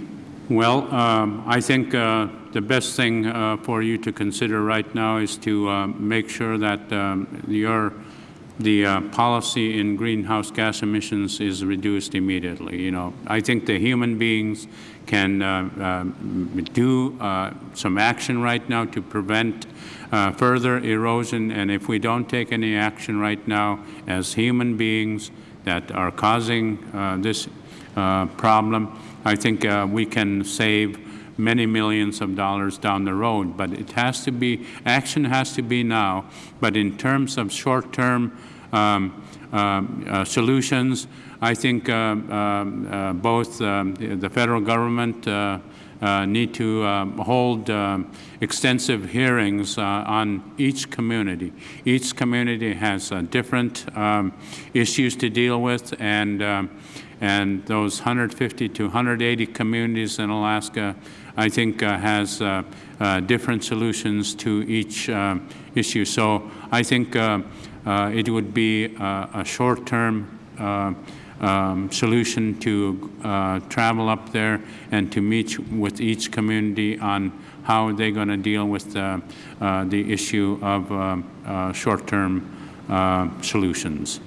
Well, um, I think uh, the best thing uh, for you to consider right now is to uh, make sure that um, your, the uh, policy in greenhouse gas emissions is reduced immediately. You know, I think the human beings can uh, um, do uh, some action right now to prevent further erosion, and if we don't take any action right now as human beings that are causing this problem, I think uh, we can save many millions of dollars down the road. But it has to be, action has to be now. But in terms of short-term um, um, uh, solutions, I think uh, um, uh, both um, the federal government uh, uh, need to um, hold um, extensive hearings uh, on each community. Each community has uh, different um, issues to deal with, and and those 150 to 180 communities in Alaska, I think, uh, has uh, uh, different solutions to each uh, issue. So I think uh, uh, it would be a short-term um, solution to travel up there and to meet with each community on how they're going to deal with uh, the issue of um, short-term solutions.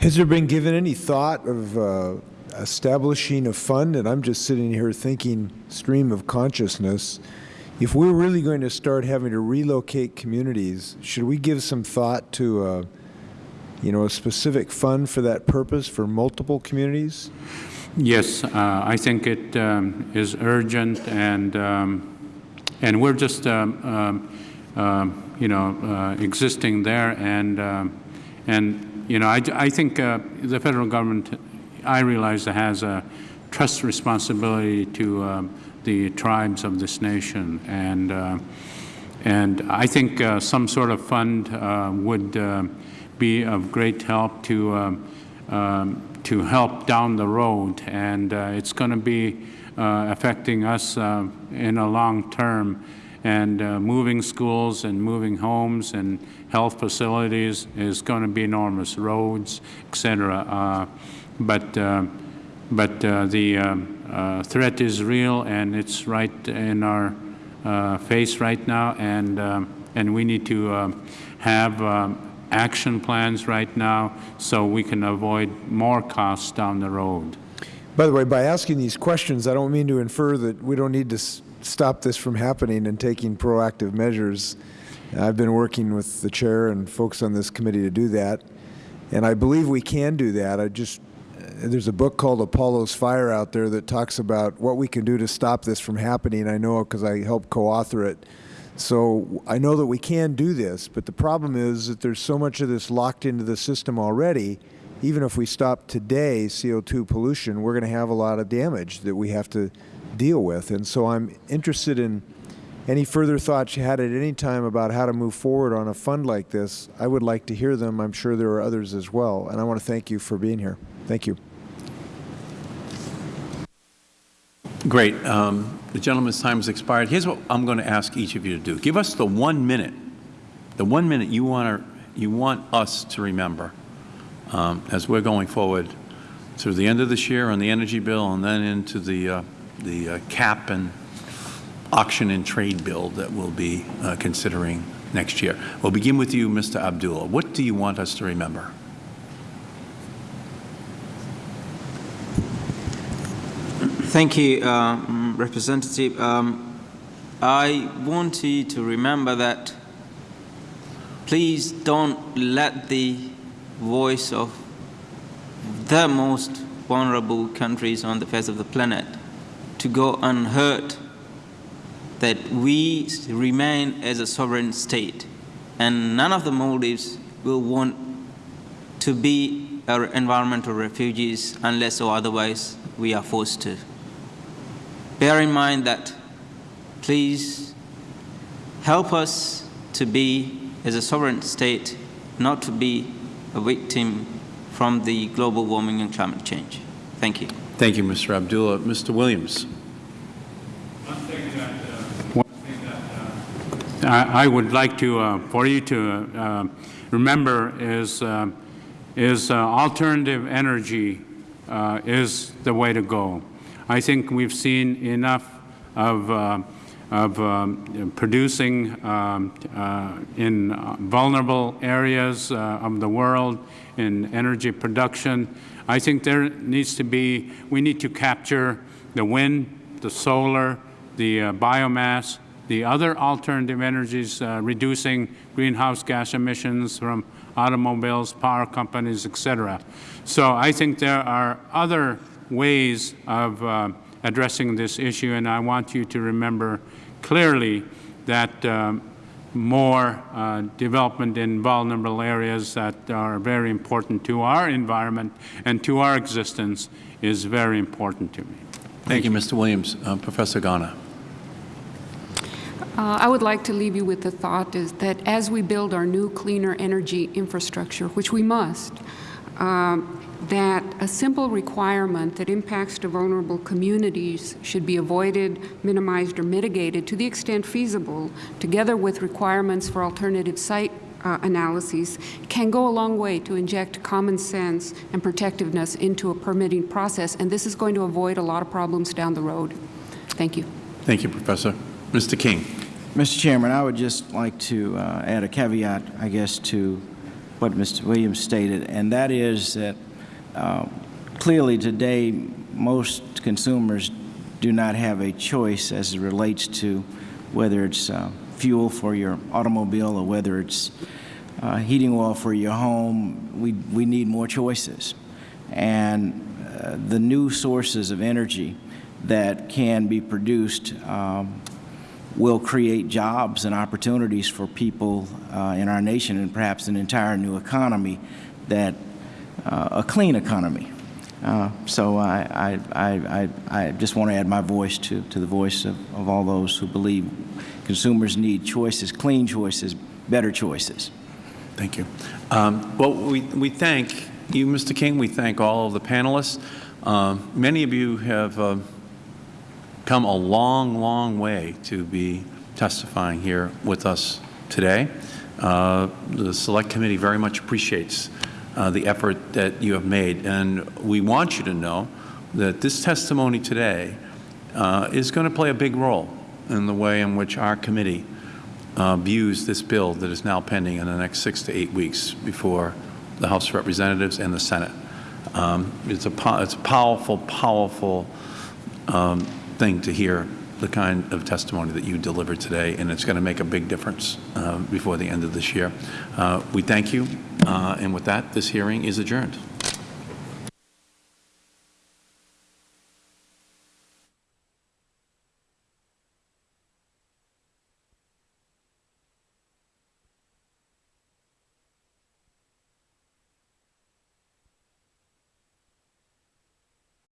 Has there been given any thought of uh, establishing a fund? And I'm just sitting here thinking stream of consciousness. If we're really going to start having to relocate communities, should we give some thought to, uh, you know, a specific fund for that purpose for multiple communities? Yes, uh, I think it um, is urgent, and um, and we're just um, um, um, you know uh, existing there, and um, and you know I, I think uh, the federal government, I realize, has a trust responsibility to um, the tribes of this nation, and uh, and I think uh, some sort of fund uh, would uh, be of great help to. Um, um, to help down the road, and uh, it's going to be affecting us in a long term. And uh, moving schools and moving homes and health facilities is going to be enormous, roads, et cetera. Uh, but uh, but uh, the um, uh, threat is real, and it's right in our uh, face right now, and and we need to have action plans right now so we can avoid more costs down the road. By the way, by asking these questions, I don't mean to infer that we don't need to stop this from happening and taking proactive measures. I've been working with the chair and folks on this committee to do that, and I believe we can do that. I just there's a book called Apollo's Fire out there that talks about what we can do to stop this from happening. I know because I helped co-author it. So I know that we can do this, but the problem is that there's so much of this locked into the system already. Even if we stop today CO2 pollution, we're going to have a lot of damage that we have to deal with. And so I'm interested in any further thoughts you had at any time about how to move forward on a fund like this. I would like to hear them. I'm sure there are others as well. And I want to thank you for being here. Thank you. Great. Um, The gentleman's time has expired. Here's what I'm going to ask each of you to do. Give us the one minute, the one minute you want, to, you want us to remember um, as we're going forward through the end of this year on the energy bill and then into the, uh, the uh, cap and auction and trade bill that we'll be uh, considering next year. We'll begin with you, Mr. Abdullah. What do you want us to remember? Thank you, uh, mm, Representative. Um, I want you to remember that please don't let the voice of the most vulnerable countries on the face of the planet to go unheard, that we remain as a sovereign state, and none of the Maldives will want to be environmental refugees unless or otherwise we are forced to. Bear in mind that please help us to be, as a sovereign state, not to be a victim from the global warming and climate change. Thank you. Thank you, Mr. Abdullah. Mr. Williams. I, would like to, uh, for you to uh, remember is, uh, is uh, alternative energy uh, is the way to go. I think we've seen enough of, uh, of um, producing um, in vulnerable areas of the world in energy production. I think there needs to be, we need to capture the wind, the solar, the uh, biomass, the other alternative energies, uh, reducing greenhouse gas emissions from automobiles, power companies, et cetera. So I think there are other ways of uh, addressing this issue, and I want you to remember clearly that um, more uh, development in vulnerable areas that are very important to our environment and to our existence is very important to me. Thank you, Mr. Williams. Uh, Professor Gauna. Uh, I would like to leave you with the thought is that as we build our new cleaner energy infrastructure, which we must, um, that a simple requirement that impacts to vulnerable communities should be avoided, minimized, or mitigated to the extent feasible, together with requirements for alternative site uh, analyses, can go a long way to inject common sense and protectiveness into a permitting process, and this is going to avoid a lot of problems down the road. Thank you. Thank you, Professor. Mr. King. Mr. Chairman, I would just like to uh, add a caveat, I guess, to what Mr. Williams stated, and that is that uh, clearly today most consumers do not have a choice as it relates to whether it's uh, fuel for your automobile or whether it's uh, heating oil for your home. We, we need more choices. And uh, the new sources of energy that can be produced um, will create jobs and opportunities for people uh, in our nation and perhaps an entire new economy that a clean economy. Uh, so I, I, I, I just want to add my voice to, to the voice of, of all those who believe consumers need choices, clean choices, better choices. Thank you. Um, well, we, we thank you, Mr. King. We thank all of the panelists. Uh, many of you have uh, come a long, long way to be testifying here with us today. Uh, the Select Committee very much appreciates uh, the effort that you have made, and we want you to know that this testimony today uh, is going to play a big role in the way in which our committee uh, views this bill that is now pending in the next six to eight weeks before the House of Representatives and the Senate. Um, it's, a it's a powerful, powerful um, thing to hear the kind of testimony that you delivered today, and it's going to make a big difference uh, before the end of this year. Uh, we thank you, Uh, and with that, this hearing is adjourned.